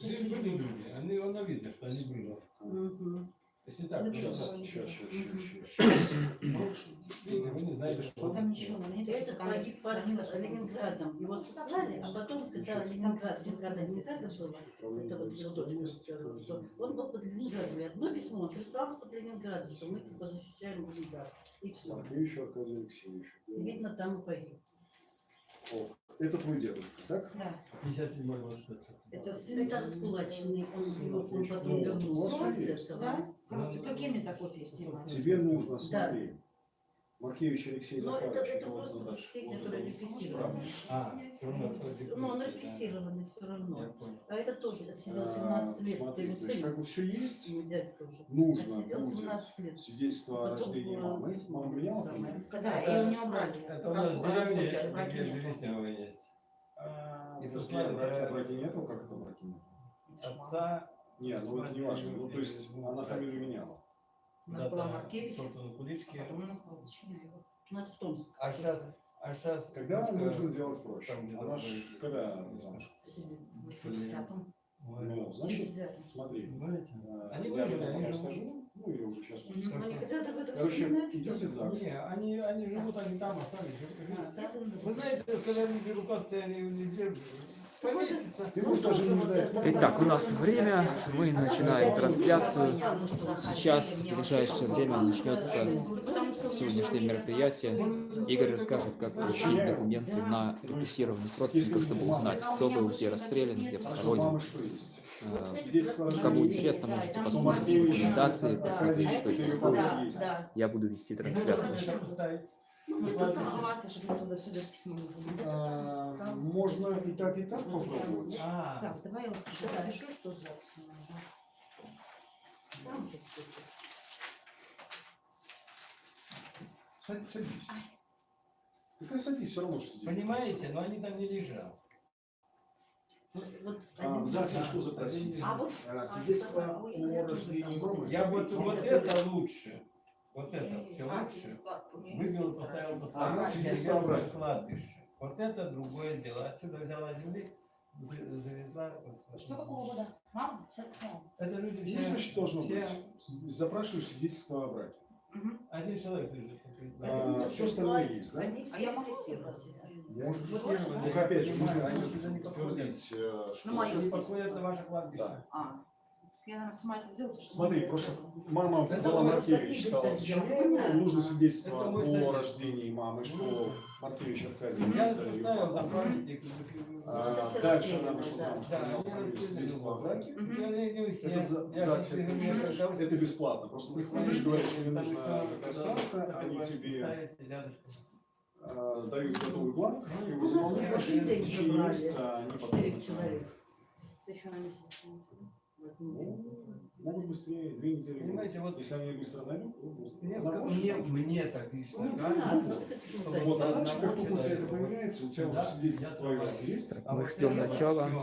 Здесь были люди, они, оно видно, что они были. Мгм. Если так, Ну, сейчас. Сейчас, сейчас. Видите, вы не знаете, что Там ничего нет. Этот погиб под Ленинградом. Его сослали, а потом, когда Ленинград, Ленинграда не надо было, это вот его дочка он был под Ленинградом. Одно письмо, он прислал под Ленинградом, что мы типа защищаем Ленинград. И все. Маркевич Аркадий Алексеевич. Видно, там и погиб. О, Это твой дедушка, так? Да. 57 год, что это. Это сын. Это раскулаченный, он, его- он потом Ну, вернулся с этого. Да? Да, Ты да. какими копии снимать? Тебе нужно, смотри. Маркевич Алексей Но это, Захарович. это просто которые туда. репрессированы. А, Ну, он да. репрессированный все равно. А это тоже отсидел А, 17 лет. Это Смотри, то есть как бы все есть, его дядька уже. нужно будет 17 лет. свидетельство о рождении э, мамы. Мама меняла? Это- Я у него браки. Это у нас в деревне. Береснева есть. А, И подожди, сослали а браки, нету? Как это браки нету? Отца. Не, ну это не важно. Ну, то есть она фамилию меняла. У нас была куда-то Маркевич, куличке. потом у нас стала Зачиняева. У нас в Томске. А сейчас, а сейчас. Когда нужно делать проще? там Она ж будет. когда замуж? В 80-м. Ну, значит, 79-м. смотри. Понимаете? э, Они я выжили, же живут. скажу, ну или уже сейчас. Они хотят об этом Короче, вспоминать, идете что в ЗАГС. Не, они, они живут, они там остались. А? Вы знаете, когда люди рукастые, они везде повесятся. Ты можешь даже не ждать. Итак, у нас время, мы начинаем трансляцию. Сейчас, в ближайшее время, начнется сегодняшнее мероприятие. Игорь расскажет, как получить документы на репрессированных родственников, чтобы узнать, кто был где расстрелян, где похоронен. Кому интересно, можете послушать рекомендации, посмотреть, что. Да, да. Я буду вести трансляцию. Ну, это. А, Можно и так, и так попробовать. А, Так, давай я лучше запишу, что надо. Всё. Садись. Так садись, все равно что сидеть. понимаете, но они там не лежат. Вот- вот А, в ЗАГСе что запросить? А вот А, Свидетельство о рождении мамы. Я вот, вот это лучше. Вот это все А, лучше. есть поставил А, о браке. кладбище. Вот это другое дело. Отсюда взяла земли, за- завезла. Что какого года? Мама? 58 Это люди все. Ну, значит, должно все- быть. Запрашиваю свидетельство о браке. Мгм. Один человек лежит. А, всё остальное есть, да? Все А я могу репрессированы. Может быть. Репрессированные. Только опять же, нужно подтвердить, э, что... Ну. Они подходят на ваше кладбище. Да. А, я, наверное, сама это что... Смотри, просто мама Это была Маркевич, стала нужно свидетельство о рождении мамы, что Маркевич Аркадий. Я это папа. там памятник. А, Дальше она вышла да. замуж, расстреляны свидетельство о браке. Это бесплатно. Просто приходишь, говоришь, что мне нужна такая справка, они тебе дают готовый бланк, ты его У нас заполняешь, каждый и в день течение месяца они потом... Четыре человека. Ты еще на месяц в. Ну, Могут быстрее, две недели. Понимаете, вот Если они быстро найдут, быстро. мне, мне, мне так лично. Ну, Да, да, ну, вот это а дальше, как только у тебя это появляется, у тебя Да, уже свидетельство твое есть. А Мы ждем начала. это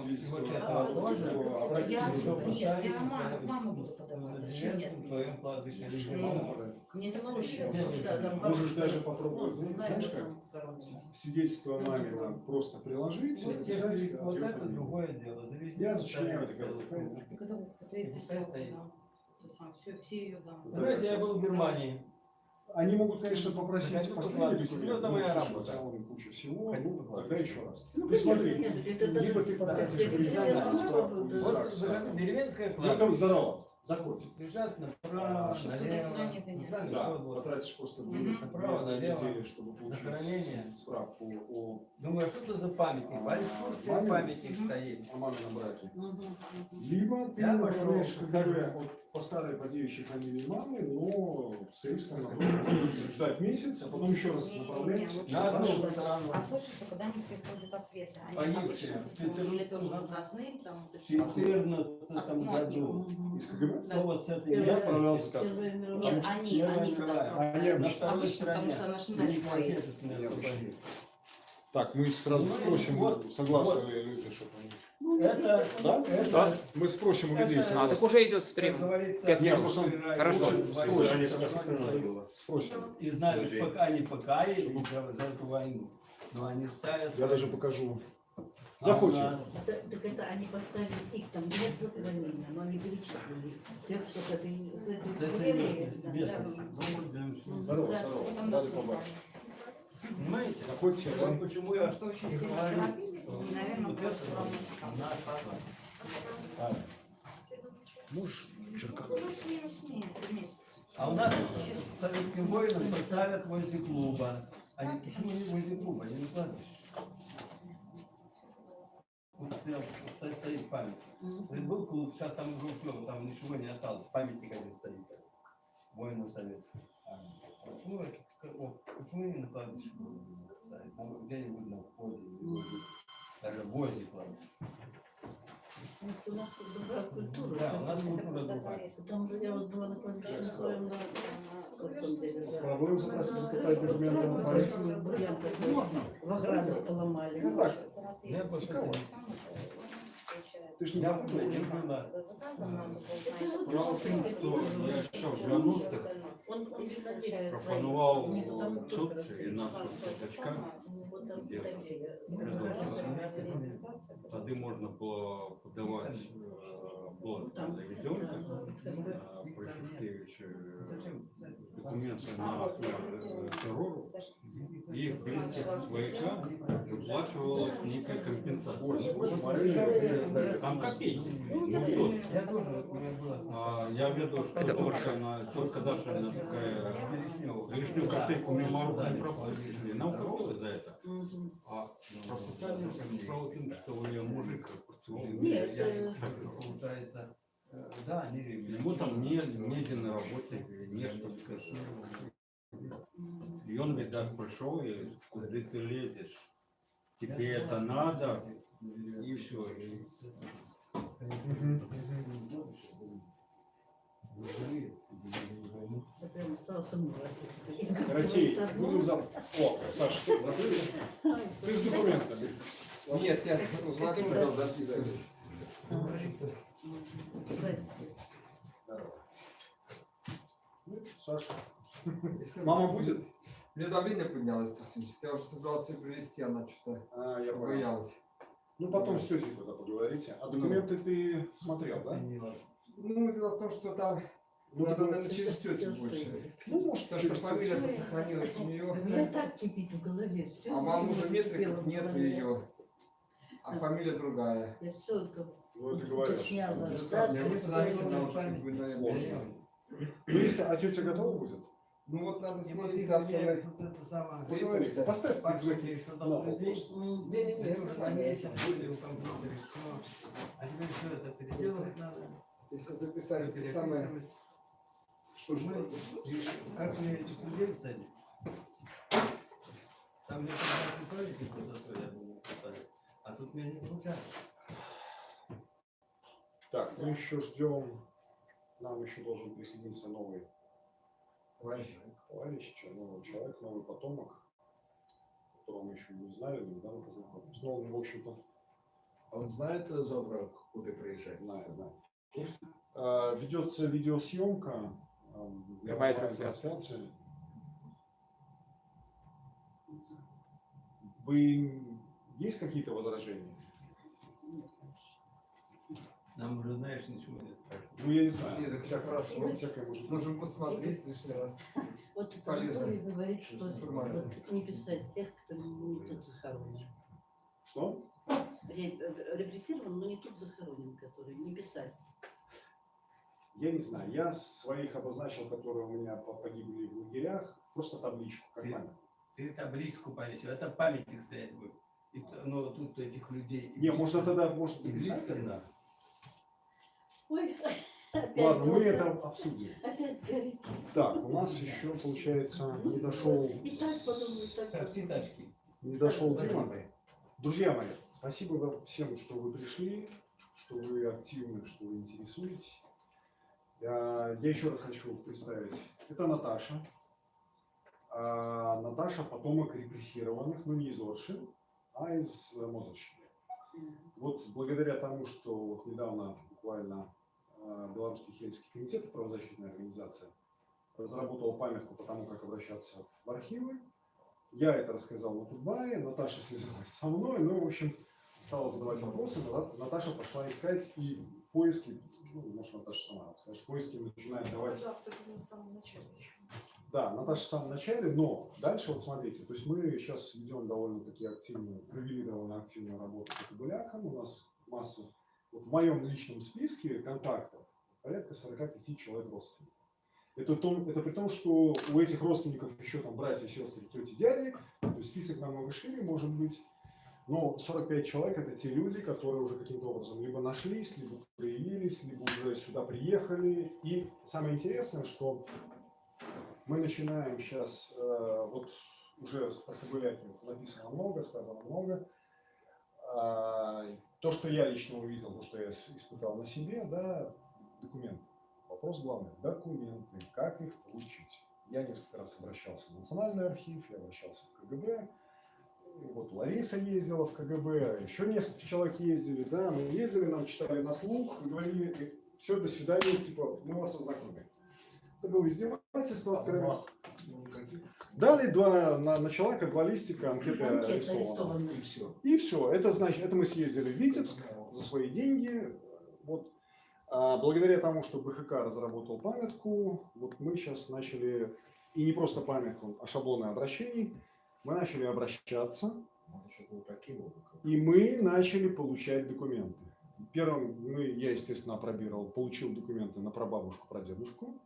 а обратиться Я- Что Нет, поставить, я маму, буду подавать. Зачем деревне, нет? Ну. Мне это проще. Да, там Можешь бабушка- даже попробовать, Ну, знаешь как? там. Свидетельство мамина просто приложить, Вот, если- а, вот это другое дело. Завезли, Я зачиняю, это да. Все, все ее. Да. Знаете, я был в Германии. Они могут, конечно, попросить последний документ, Ну, это но моя работа. куча всего, ну, тогда еще раз. Ну, Ты смотри, либо ты потратишь время я на справку да. Вот деревенское Welcome, кладбище. здорово, заходи. Лежат направо, А, налево. центральный Да, вот. потратишь просто Мгм. две Направо, налево. недели, чтобы получить Захоронение. справку о, Думаю, а что это за памятник? А, Большой мамин? памятник стоит. о мамином браке. Мгм. Либо ты Я направляешь пошел, КГБ покажу. от- по старой по девичьей фамилии мамы, но с риском на то, ждать месяц, а потом еще раз направлять. На одну сторону. А слушай, что когда не приходят ответы, они Погибшие. обычно письмо Четырнадцатом или тоже вот В эти- 14 Ну, году. Из КГБ? Кто вот с этой Я. Первая мировая. Нет, они, они обычно. второй Обычно, потому что она ж Ну, иначе не поедет. ответственная Я компания. обычно. Так, мы сразу Ну, спросим, вот, согласны вот. ли люди, чтобы они... Ну, Это, Да? это, Да? Мы спросим у людей, А, так уже идет как стрим. говорится, Пять минут. умирает Хорошо. Спросим. Спросим. И знают, пока не покаялись за, за эту войну, но они ставят... Я даже покажу Заходим. А у нас Так, так это они поставили их там нет захоронения, но они перечислили тех, что с этой, с этой местности. да. Здорово, здорово. Дали побольше. Понимаете? Заходите, Вот почему я Что очень сильно торопились, и, наверное, просто это потому что там. наш папа. А, Можешь черкать? Плюс-минус месяц. А у нас советским воинам поставят возле клуба. Они почему не возле клуба? Я не знаю. Вот стоял, стоит, память. Вот Был клуб, сейчас там уже утёк, там ничего не осталось. Памятник один стоит. Воину советскому. А Почему, о, почему не на кладбище ставить? Может, где-нибудь на входе, даже возле кладбища. Вот У нас другая культура. Да, у нас культура другая. Там же я вот была на кладбище на своем поставить документы на проект. Бриллиант такой в ограду поломали. Ну так, Я просто Цікаво. ты ж не Я забыл. не была. Справа в тім, що я ще в 90-х Он, он виноделец. пропонував У него там тут только і нашим дочкам, У него там Где? такие, тоді можна було подавати, е, було Там, заведено, да, при Шушкевичі документи на е, терору, їх близькі свояка виплачувалась ніяка компенсація. Там копейки, ну тут. Я тоже, у меня было А, я веду, что Это только, она, только даже она такая лишнюю копейку мимо рук не пропустили. Нам укололи за это. Мгм. А пропускали справа в том, что у нее мужик нет, э, получается, э, да, они Ему там не, негде на работе, нечто сказать. И он, видать, пришел и куда ты лезешь? Тебе это надо? И все. Мной. Ратей, будем завтра. О, Саша, ты с документами. Нет, я Владимир сказал записывать. Ну, Саша. Мама будет? У меня давление поднялось 170. Я уже собирался ее привезти, она что-то А, я боялась. Ну, потом с тетей тогда поговорите. А документы ты смотрел, да? Ну, дело в том, что там Ну, надо, документы- наверное, через тетю больше. Ну, может, Потому что через фамилия тетю. сохранилась у У меня нее. так кипит в голове. Все А мамы уже метриков нет ее. А фамилия другая. Я все Ну, уточняла. Я Да, Сложно. Ну, если, а тетя готова будет? Ну вот надо с Не ней завтра. вот. Поставь флешбеки еще на там пол людей. просто. М, Не-не-не, уже помесят, были у компьютера, все. А теперь все это переделывать надо. Если записать это самое. Что ж, Мы- Как мне студент стали? Там зато я был. А тут мне не получается. Так, мы еще ждем. Нам еще должен присоединиться новый Товарищ. товарищ, новый человек, новый потомок, которого мы еще не знали, но недавно познакомились. Но он, в общем-то, А Он знает э, завтра, куда приезжать? знает, знает. А, Ведется видеосъемка. а, Прямая трансляция. трансляция. Вы есть какие-то возражения? Нам уже, знаешь, ничего не спрашивают. Ну, я не знаю. Нет, так всё хорошо. Всякое может. Можем посмотреть лишний раз. Вот это Полезно. Анатолий говорит, что вот не писать тех, кто не тут захоронен. Что? Э, Репрессирован, но не тут захоронен, который не писать. Я не знаю. Я своих обозначил, которые у меня по- погибли в лагерях, просто табличку, как Ты- память. Ты табличку повесил, это памятник стоять будет. И, т- ну, тут этих людей. Не, близко- можно тогда, может, И. Ой, опять Ладно, мы это обсудим. Опять горит. Так, у нас еще, получается, не дошел, И так потом, и так все тачки. не дошел Дима. Друзья мои, спасибо вам всем, что вы пришли, что вы активны, что вы интересуетесь. Я, я еще раз хочу представить. Это Наташа. А, Наташа потомок репрессированных, но не из Орши, а из э, Мозырщины. Вот благодаря тому, что вот недавно буквально э, Белорусский Хельский комитет, правозащитная организация, разработал памятку по тому, как обращаться в архивы. Я это рассказал на Тутбае, Наташа связалась со мной, ну, в общем, стала задавать вопросы, Ната- Наташа пошла искать и поиски, ну, может, Наташа сама расскажет, поиски начинает давать. Да, Наташа в самом начале, но дальше вот смотрите, то есть мы сейчас ведем довольно-таки активную, провели довольно активную работу по кабелякам, у нас масса, вот в моем личном списке контактов порядка 45 человек родственников. Это, том, это при том, что у этих родственников еще там братья, сестры, тети, дяди, то есть список намного шире может быть, но 45 человек это те люди, которые уже каким-то образом либо нашлись, либо проявились, либо уже сюда приехали. И самое интересное, что мы начинаем сейчас, э, вот уже про Кобыляки написано много, сказано много. А, То, что я лично увидел, то, что я испытал на себе, да, документы. Вопрос главный, документы, как их получить. Я несколько раз обращался в Национальный архив, я обращался в КГБ. И Вот Лариса ездила в КГБ, еще несколько человек ездили, да, мы ездили, нам читали на слух, говорили, все, до свидания, типа, мы вас ознакомим. Это было издевательство откровенно. Ну. Дали два, на, на человека два листика, анкета Анкета арестована. И все. И все. Это значит, это мы съездили в Витебск за свои деньги. Вот. А благодаря тому, что БХК разработал памятку, вот мы сейчас начали, и не просто памятку, а шаблоны обращений, мы начали обращаться, и мы начали получать документы. Первым мы, я, естественно, опробировал, получил документы на прабабушку, прадедушку.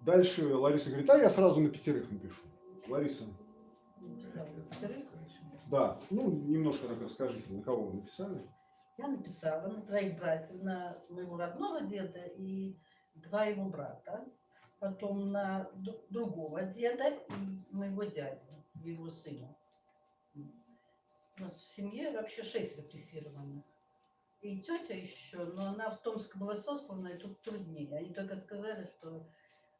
Дальше Лариса говорит, а я сразу на пятерых напишу. Лариса, да, ну, немножко так расскажите, на кого вы написали? Я написала на троих братьев, на моего родного деда и два его брата, потом на другого деда и моего дядю, его сына. У нас в семье вообще шесть репрессированных. И тетя еще, но она в Томск была сослана, и тут труднее. Они только сказали, что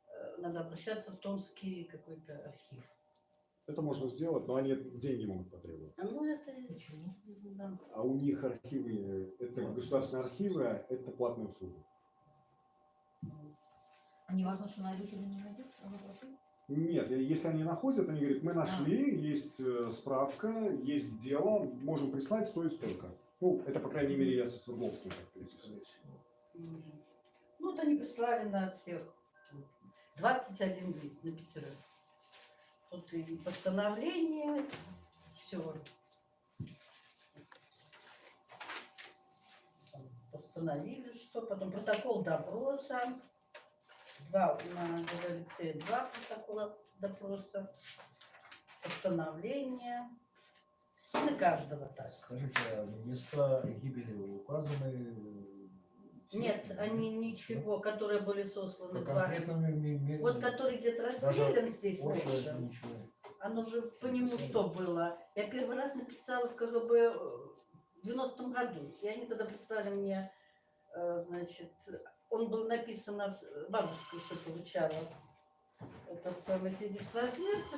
э, надо обращаться в Томский какой-то архив. Это можно сделать, но они деньги могут потребовать. А ну это почему? Да. А у них архивы, это государственные архивы, а это платные услуги. А не важно, что найдут или не найдут? Они платят? Нет, если они находят, они говорят, мы нашли, есть э, справка, есть дело, можем прислать, стоит столько. Ну, это, по крайней мере, я со Свердловским так переписываюсь. Ну, вот они прислали на всех вот, 21 лист на пятерых. Тут и постановление, все. Постановили, что потом протокол допроса. Два на Алексея два протокола допроса. Постановление. На каждого так. Скажите, а места гибели указаны? Нет, они ничего, которые были сосланы По два. конкретному ми- ми- Вот который где-то расстрелян здесь ночью, ничего. оно же по нему что было? Я первый раз написала в КГБ э, в 90-м году, и они тогда прислали мне, э, значит, он был написан, на вс- бабушка еще получала это самое свидетельство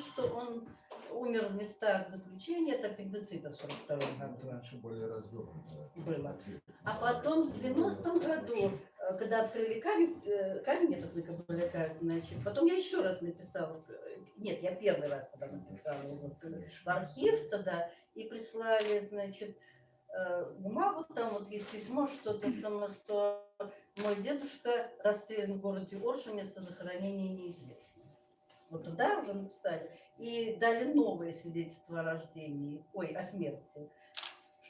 что он умер в местах заключения, это аппендицита в 42 году. Раньше более развернуто. Было. А потом в 90-м году, э, когда открыли камень, э, камень этот на Кабаляка, значит, потом я еще раз написала, э, нет, я первый раз тогда написала его в архив тогда, и прислали, значит, э, бумагу, там вот есть письмо, что-то самое, что мой дедушка расстрелян в городе Орше, место захоронения неизвестно. Вот туда уже написали. И дали новое свидетельство о рождении, ой, о смерти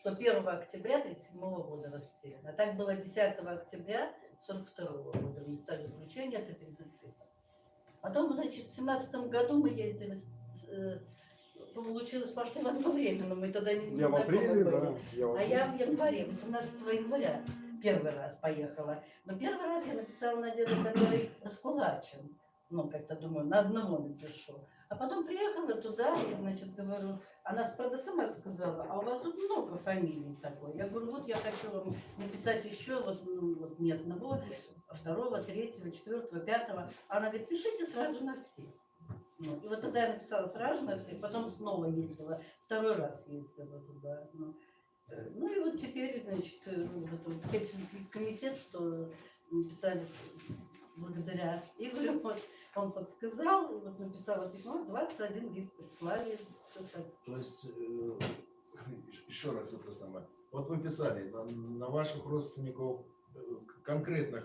что 1 октября 1937 года расстрелян. А так было 10 октября 1942 года в местах заключения от аппендицита. Потом, значит, в 17 году мы ездили, э, получилось почти в одно время, но мы тогда не, не Я в апреле, были. да. Я в А я в январе, 18 января первый раз поехала. Но первый раз я написала на деда, который раскулачен. Ну, как-то думаю, на одного напишу. А потом приехала туда и, значит, говорю, она правда сама сказала, а у вас тут много фамилий такой. Я говорю, вот я хочу вам написать еще, вот, ну, вот не одного, а второго, третьего, четвертого, пятого. Она говорит, пишите сразу на всех. Ну, и вот тогда я написала сразу на всех, потом снова ездила, второй раз ездила туда. Ну, Э, Ну и вот теперь, значит, э, вот этот вот Хельсинский комитет, что написали благодаря Игорю, вот, он подсказал, вот написала письмо, 21 лист прислали. так. То есть, э, еще раз это самое. Вот вы писали, на, на ваших родственников конкретно,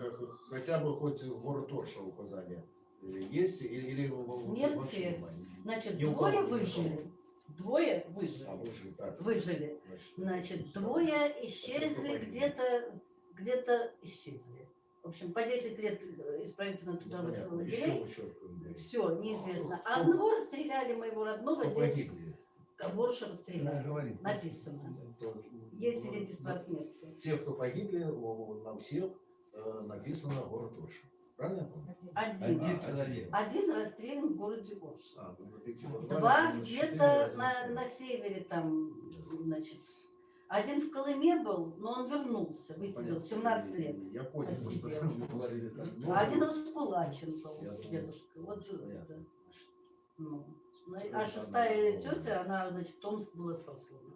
хотя бы хоть город Орша указания э, есть или, или Смерти? Значит, у двое не выжили. Двое А, выжили. выжили, так. Выжили. Значит, Значит, двое исчезли где-то, где-то исчезли. В общем, по 10 лет э, исправительно ну, понятно. Еще лагерей. Все, неизвестно. Кто- А одного расстреляли моего родного Кто погибли? Расстреляли. Написано. То- Есть свидетельство о смерти. Те, кто погибли, о, на всех э, написано город Орша. Правильно? Один. Один А, человек. Один расстрелян в городе Орш. А, ну, Два где-то на, на севере там, значит. Один в Колыме был, но он вернулся, высидел Понятно. 17 лет. Я понял, что Отсидел. вы говорили так. Ну, А один раскулачен был, дедушка. Вот да. Ну, ну, Что а шестая она- тетя, она, значит, в Томск была сослана.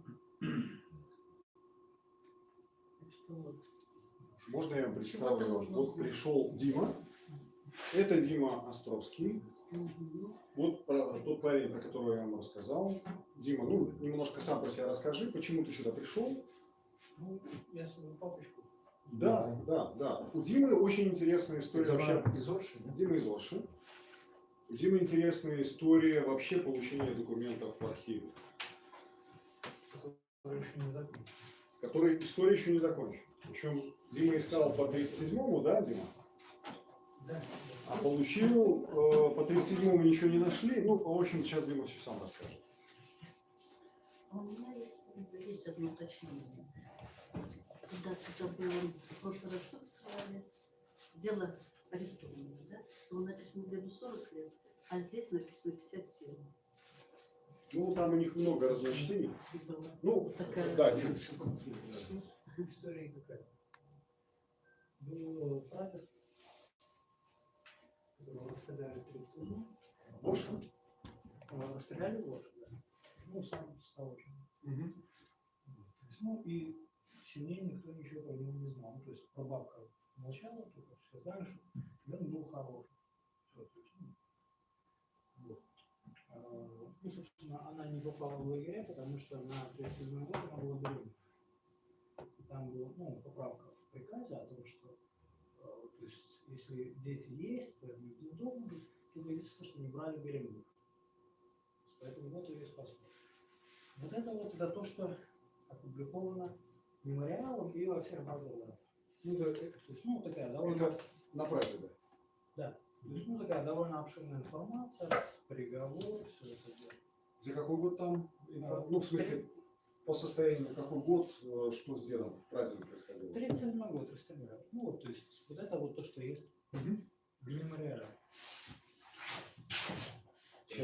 Так что вот. Можно я представлю? Вот пришел Дима. Это Дима Островский. Вот про- тот парень, про которого я вам рассказал. Дима, ну, немножко сам про себя расскажи, почему ты сюда пришел. Ну, я свою папочку. Да, да, да. У Димы очень интересная история Это вообще. из Орши, да? Дима из Орши. У Димы интересная история вообще получения документов в архиве, который еще не закончил. которой история еще не закончена. Причем Дима искал по 37-му, да, Дима? А получил э, по 37-му ничего не нашли. Ну, в общем, сейчас Дима все сам расскажет. А У меня есть, есть одно уточнение. Когда, когда было в прошлый раз посылали? Дело арестованного, да? Там написано деду 40 лет, а здесь написано 57. Ну, там у них много разночтений. Ну, такая- да, Дима. История какая? Был прадед, в 37 Можно? Расстреляли ложь, да. Ну, сам стал очень. Мгм. То есть, ну, и сильнее никто ничего про него не знал. Ну, то есть, прабабка молчала, только все знали, что он был хороший. Всё, то есть, ну, вот. А, Ну, собственно, она не попала в лагеря, потому что на 37 год она была беременна. И Там была ну, поправка в приказе о том, что если дети есть, то они не должны быть, только единственное, что не брали беременных. Поэтому вот ее спасло. Вот это вот это то, что опубликовано мемориалом и во всех базах данных. Ну, то есть, ну, такая довольно, Это на правде, да. то есть, ну, такая довольно обширная информация, приговор, все это дело. За какой год там? инфо- Ну, в смысле, по состоянию какой год, э, что с дедом праздник происходило? 37 год расстреляли. Ну, вот, то есть, вот это вот то, что есть Мгм. в мемориале.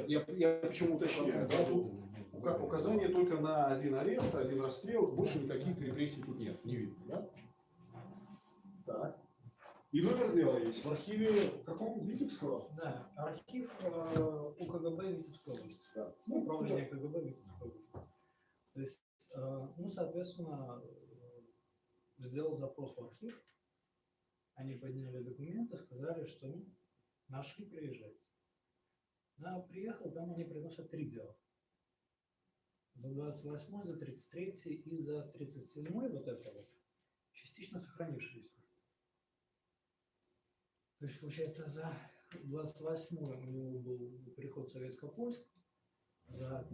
Я, я почему уточняю, да, тут ука- указание только на один арест, один расстрел, больше никаких репрессий тут нет, не видно, да? Так. И номер дела есть в архиве каком? Витебского? Да, архив э, УКГБ Витебской области. Да. Ну, управление КГБ Витебской области. То есть, ну, соответственно, э, сделал запрос в архив, они подняли документы, сказали, что ну, нашли, приезжайте. Я приехал, там они приносят три дела. За 28 за 33 и за 37 вот это вот, частично сохранившиеся. То есть, получается, за 28 у него был переход в Советско-Польск, за,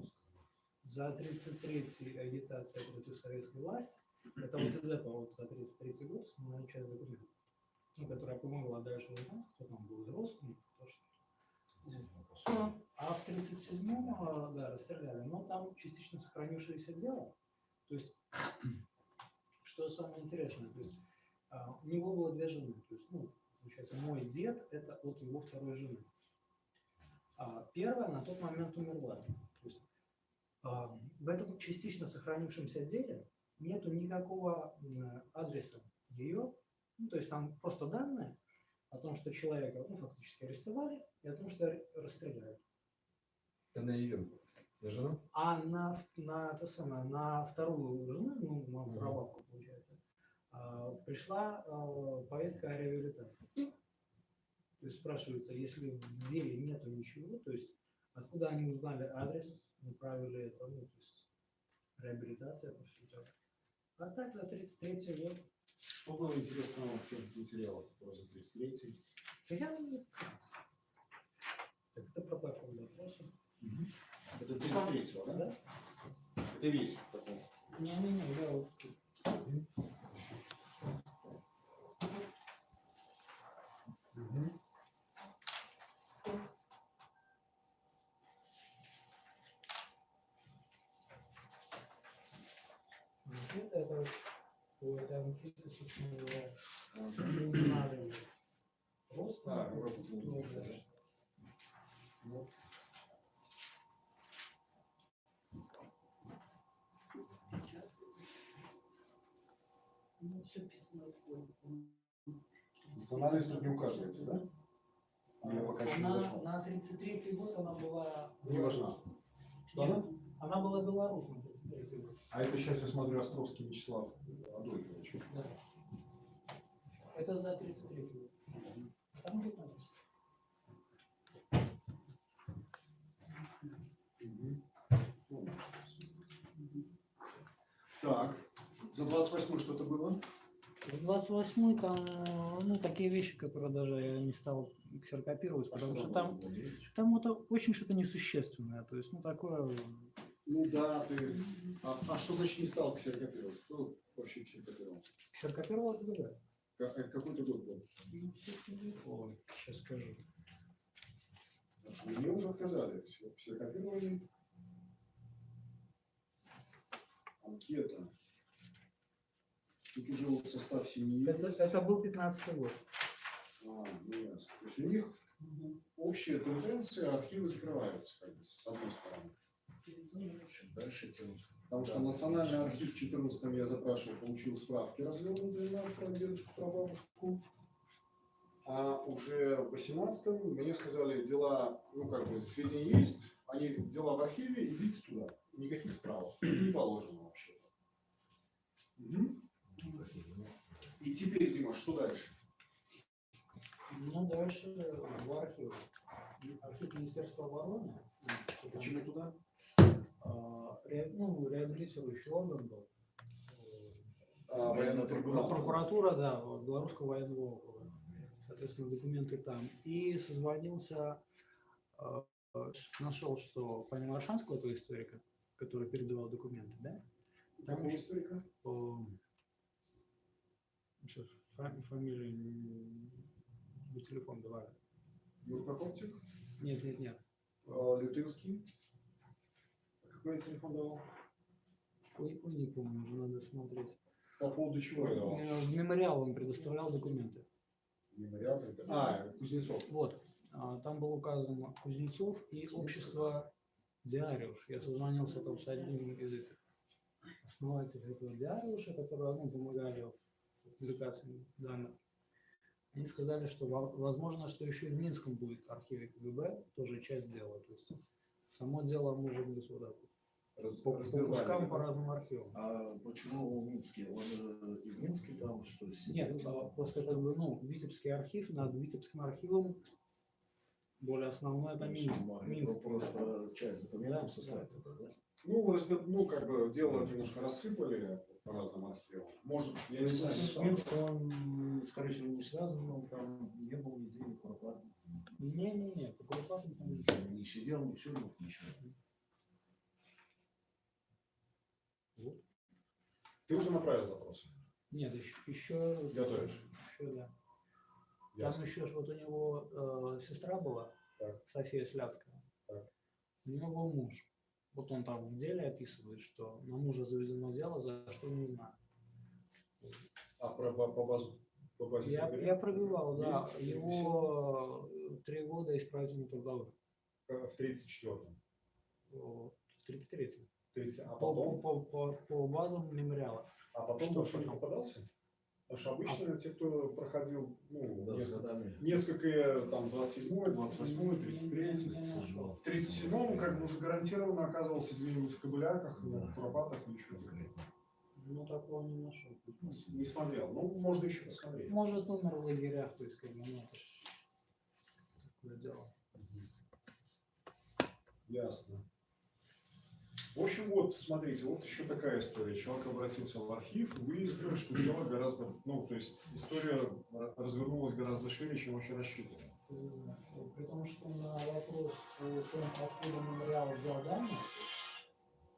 за 33 агитация против советской власти. Это вот из этого, вот за 33 год основная часть документов, ну, которая помогла дальше узнать, кто там был взрослым, кто что. А в 37-м, а, да, расстреляли, но там частично сохранившееся дело. То есть, что самое интересное, то есть, а, у него было две жены. То есть, ну, получается, мой дед это от его второй жены. А первая на тот момент умерла. То а, в этом частично сохранившемся деле нету никакого адреса ее, ну, то есть там просто данные о том, что человека ну, фактически арестовали, и о том, что ар- расстреляли. Это на ее. На? А на, на, это самое, на вторую жену, ну, Мгм. прабабку, получается, а, пришла а, повестка о реабилитации. То есть спрашивается, если в деле нету ничего, то есть откуда они узнали адрес, направили это, ну, то есть реабилитация, это. А так за 33 год. Что было интересного в тех материалах, которые за 33 Да я не. Так это протокол допроса. Это 33 да? Да? Это весь протокол. Не-не-не, я вот тут. Анкета это вот, рост, А, кто, ну, да. конечно. Вот. Ну, все писано. Национальность тут не указывается, да? Я пока еще не на, дошел. на 33 год она была... Не важна. Что Нет, она? Она была белорус на 33 год. А это сейчас я смотрю Островский Вячеслав Адольфович. Да. Это за 33 год. Там 15. Мгм. Ну, Так, за 28 что-то было? В 28 там, ну, такие вещи, которые даже я не стал ксерокопировать, потому что там, там это очень что-то несущественное. То есть, ну, такое... Ну да, ты... А, а что значит не стал ксерокопировать? Кто вообще ксерокопировал? Ксерокопировал это другое. Ка- э, Какой то год был? Ой, сейчас скажу. Потому что мне уже отказали в ксе- в ксерокопировании. Анкета. Тут уже вот состав семьи. Это, это был 15 год. А, ну ясно. То есть у них общая тенденция, архивы закрываются, как бы, с одной стороны. Дальше тем. Потому что Национальный архив в 14 я запрашивал, получил справки развернутые на про дедушку, про бабушку. А уже в 18 мне сказали, дела, ну как бы, сведения есть, они дела в архиве, идите туда. Никаких справок. Не положено вообще. Мгм. И теперь, Дима, что дальше? Ну, дальше в архив. Архив Министерства обороны. Почему туда? А, ну, реабилитирующий орган был. А, военная прокуратура. Прокуратура, да, Белорусского военного округа. Соответственно, документы там. И созвонился, э, нашел, что помимо Аршанского, этого историка, который передавал документы, да? Там Какого историка? сейчас фамилию, м, бы телефон давай. Юркокоптик? Нет, нет, нет. А, Лютынский? А Какой я телефон давал? Ой, ой, не помню, уже надо смотреть. По поводу чего я давал? Э, В мемориал он предоставлял документы. Мемориал? это- А, Кузнецов. Вот. А, Там был указан Кузнецов и общество Диариуш. Я созвонился там с одним из этих основателей этого Диариуша, которые ну, помогали в публикации данных. Они сказали, что во- возможно, что еще и в Минском будет архиве КГБ, тоже часть дела. То есть само дело быть вот так вот. Раз- По, по кускам, да? по разным архивам. А почему Минский? Он же и в Минске там что Нет, а, просто как бы, ну, Витебский архив, над Витебским архивом более основное это Минск. Минск. просто часть документов Да, сослать туда, да? Ну, разде- ну, как бы дело немножко рассыпали по разным архивам. Может, я не знаю, С Минском он, скорее всего, не связан, он там не был нигде, ни Куропат, Не-не-не, по ничего. не сидел, ни все, ничего. Ты уже направил запрос. Нет, еще, еще, Готовишь? еще да. Ясно. Там еще вот у него э, сестра была, Так. София Сляцкая. Так. У него был муж. Вот он там в деле описывает, что на мужа заведено дело, за что не знаю. А про, по, по базу? По базе Я, КГБ? я пробивал, да, Есть его три года исправительно трудовых. Э, В 34-м. Вот, В 33-м. 30, а По, потом, по, по, по базам мемориала. а потом что что, не попадался? Потому что обычно те, кто проходил ну, Да, несколько, несколько, там, 27 28 Не- 33 не- не нашел. В 37-м как бы уже гарантированно оказывался где-нибудь в Кобыляках, Да. в Куропатах. Конкретно. Ну, такого не нашел. Не смотрел. Ну, можно еще посмотреть. Может, умер в лагерях, то есть, как бы, ну, это ж такое дело. Ясно. В общем, вот, смотрите, вот еще такая история. Человек обратился в архив, выяснил, что дело гораздо, ну, то есть история развернулась гораздо шире, чем вообще рассчитывал. Э, При том, что на вопрос о том, откуда мемориал взял данные,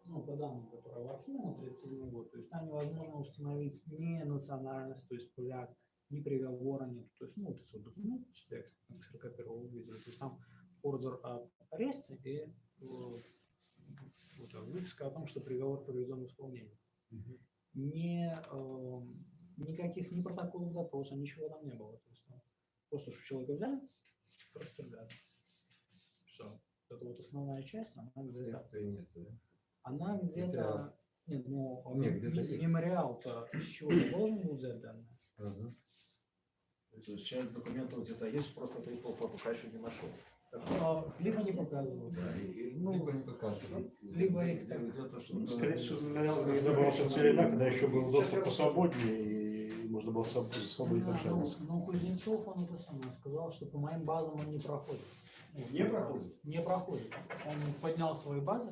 ну, по данным, которые в архиве на 37 год, то есть там невозможно установить ни национальность, то есть поляк, ни приговора нет. То есть, ну, вот этот документ, человек 41 увидел, то есть там ордер об аресте и э, вот, выписка о том, что приговор приведен в исполнение. Не, э, никаких ни протоколов допроса, ничего там не было. То есть, там просто что человека взяли, расстреляли. Все. Это вот основная часть, она где-то, нет, да? она где-то, нет, ну, Нет, где-то м- есть. мемориал-то из чего-то должен был взять данные? Ага. То есть часть документов где-то есть, просто ты их по- по- пока еще не нашел. А, Либо не показывают. Да, и- Ну, Либо не показывают. либо их так. Ну, Скорее всего, не добрался в времена, когда еще был доступ посвободнее, и можно было своб- свободнее Да, общаться. ну, ну, Кузнецов, он это самое сказал, что по моим базам он не проходит. Не проходит? Не проходит. Он поднял свои базы.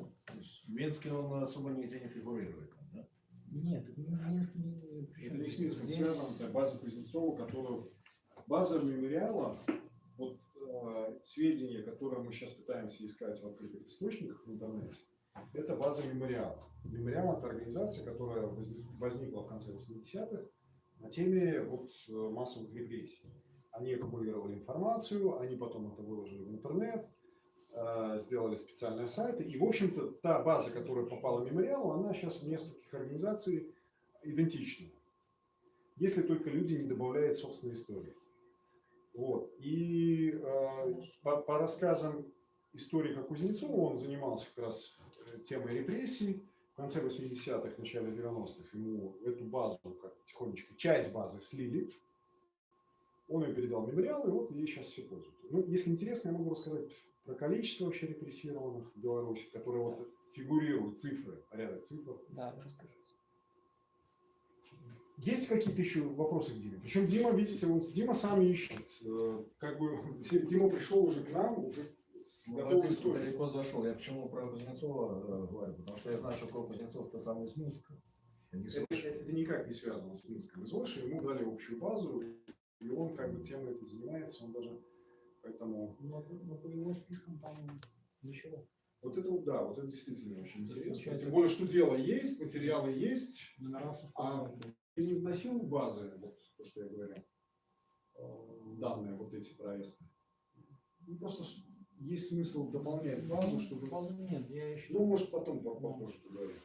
В Минске он особо нигде не фигурирует. да? Нет, Минск не- причем Это не с Минском здесь- это база Кузнецова, которую... База мемориала, сведения, которые мы сейчас пытаемся искать в открытых источниках в интернете, это база мемориала. Мемориал – это организация, которая возник- возникла в конце 80-х на теме вот, э, массовых репрессий. Они аккумулировали информацию, они потом это выложили в интернет, э, сделали специальные сайты. И, в общем-то, та база, которая попала в мемориал, она сейчас в нескольких организаций идентична. Если только люди не добавляют собственной истории. Вот. И э, по, по рассказам историка Кузнецова, он занимался как раз э, темой репрессий. В конце 80-х, начале 90-х ему эту базу как тихонечко, часть базы слили. Он ее передал в мемориал, и вот ей сейчас все пользуются. Ну, если интересно, я могу рассказать про количество вообще репрессированных в Беларуси, которые вот фигурируют, цифры, порядок цифр. Да, расскажите. Есть какие-то еще вопросы к Диме? Причем Дима, видите, он, Дима сам ищет. Э, Как бы Дима пришел уже к нам, уже с готовой Молодец, историей. далеко зашел. Я почему про Кузнецова э, говорю? Потому что я знаю, что про Кузнецов-то сам из Минска. Не Это, это никак не связано с Минском из Ольши. Ему дали общую базу, и он как бы темой этой занимается. Он даже поэтому... Но, но по его спискам там ничего. Вот это вот, да, вот это действительно очень интересно. Тем более, что дело есть, материалы есть. Номера А совпадают. ты не вносил в базы, вот то, что я говорил, э, данные вот эти проезды? Ну, просто есть смысл дополнять базу, чтобы... Базу нет, я еще... Ну, может, потом по- попозже поговорим.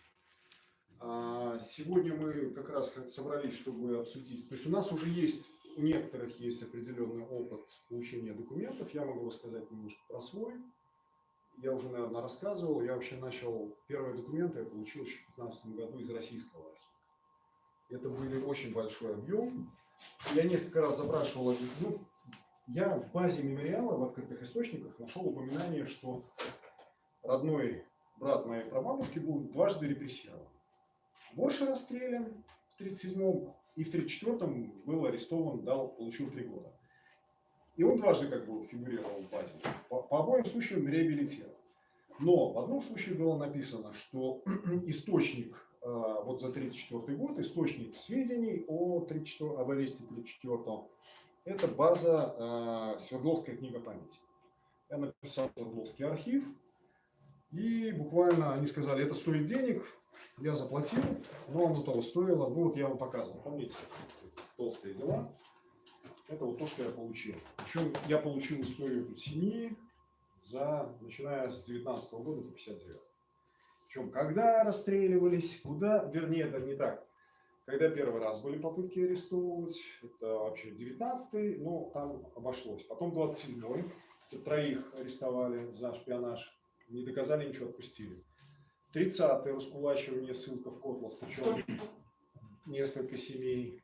А, Сегодня мы как раз собрались, чтобы обсудить. То есть у нас уже есть, у некоторых есть определенный опыт получения документов. Я могу рассказать немножко про свой. Я уже, наверное, рассказывал. Я вообще начал, первые документы я получил еще в 2015 году из российского архива. Это были очень большой объем. Я несколько раз запрашивал, ну, я в базе мемориала в открытых источниках нашел упоминание, что родной брат моей прабабушки был дважды репрессирован. Больше расстрелян в 37-м и в 34-м был арестован, дал, получил три года. И он дважды как бы фигурировал в базе. По, по обоим случаям реабилитирован. Но в одном случае было написано, что источник, вот за 34 год, источник сведений о 34, об аресте 34 это база э, Свердловская книга памяти. Я написал Свердловский архив, и буквально они сказали, это стоит денег, я заплатил, но оно того стоило. Ну вот я вам показывал, помните, толстые дела. Это вот то, что я получил. Причем я получил историю семьи за, начиная с 19 года по 59. Причем, когда расстреливались, куда, вернее, это не так. Когда первый раз были попытки арестовывать, это вообще 19-й, но там обошлось. Потом 27-й, троих арестовали за шпионаж, не доказали ничего, отпустили. 30-е раскулачивание, ссылка в Котлас, причем несколько семей.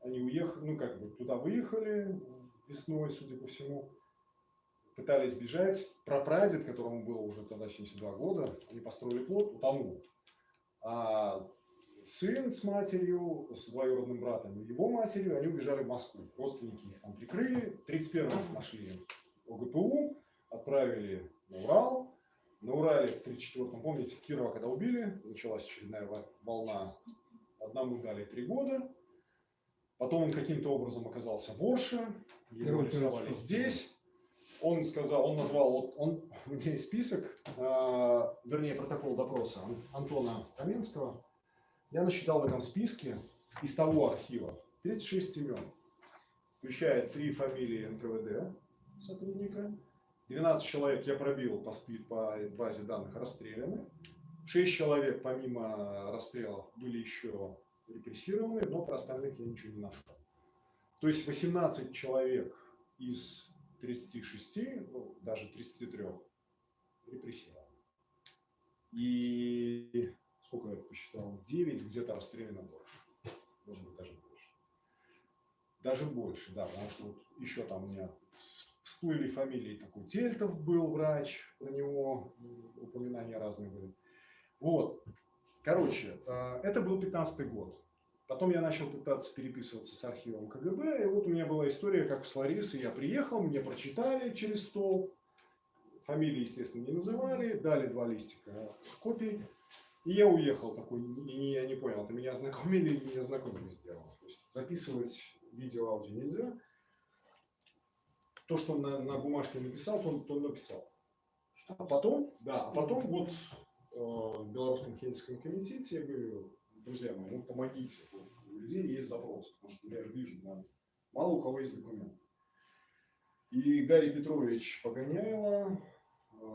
Они уехали, ну как бы туда выехали весной, судя по всему, пытались бежать. Прапрадед, которому было уже тогда 72 года, они построили плод, утонул. А сын с матерью, с двоюродным братом и его матерью, они убежали в Москву. Родственники их там прикрыли. 31-м нашли ОГПУ, отправили на Урал. На феврале в 1934 помните, Кирова когда убили, началась очередная во- волна. Одному дали три года. Потом он каким-то образом оказался в Орше. Его арестовали здесь. Он сказал, он назвал, он, у меня есть список, а, вернее, протокол допроса Ан- Антона Каменского. Я насчитал в этом списке из того архива 36 имен, включая три фамилии НКВД сотрудника, 12 человек я пробил по, спи- по базе данных расстреляны, 6 человек помимо расстрелов были еще репрессированы, но про остальных я ничего не нашел. То есть 18 человек из 36, ну, даже 33 репрессированы. И сколько я посчитал? 9 где-то расстреляно больше. Может быть, даже больше. Даже больше, да, потому что вот еще там у меня всплыли фамилии, такой Тельтов был врач, про него упоминания разные были. Вот, короче, э, это был 15 год. Потом я начал пытаться переписываться с архивом КГБ, и вот у меня была история, как с Ларисой. Я приехал, мне прочитали через стол, фамилии, естественно, не называли, дали два листика копий, и я уехал такой, и я не понял, это меня ознакомили или не ознакомили сделал. То есть записывать видео, аудио нельзя. То, что он на, на бумажке написал, то он, то написал. А потом, да, а потом вот э, в Белорусском Хельсинском комитете я говорю, друзья мои, ну помогите, у людей есть запрос, потому что я же вижу, да, мало у кого есть документ. И Гарри Петрович Погоняйло, э,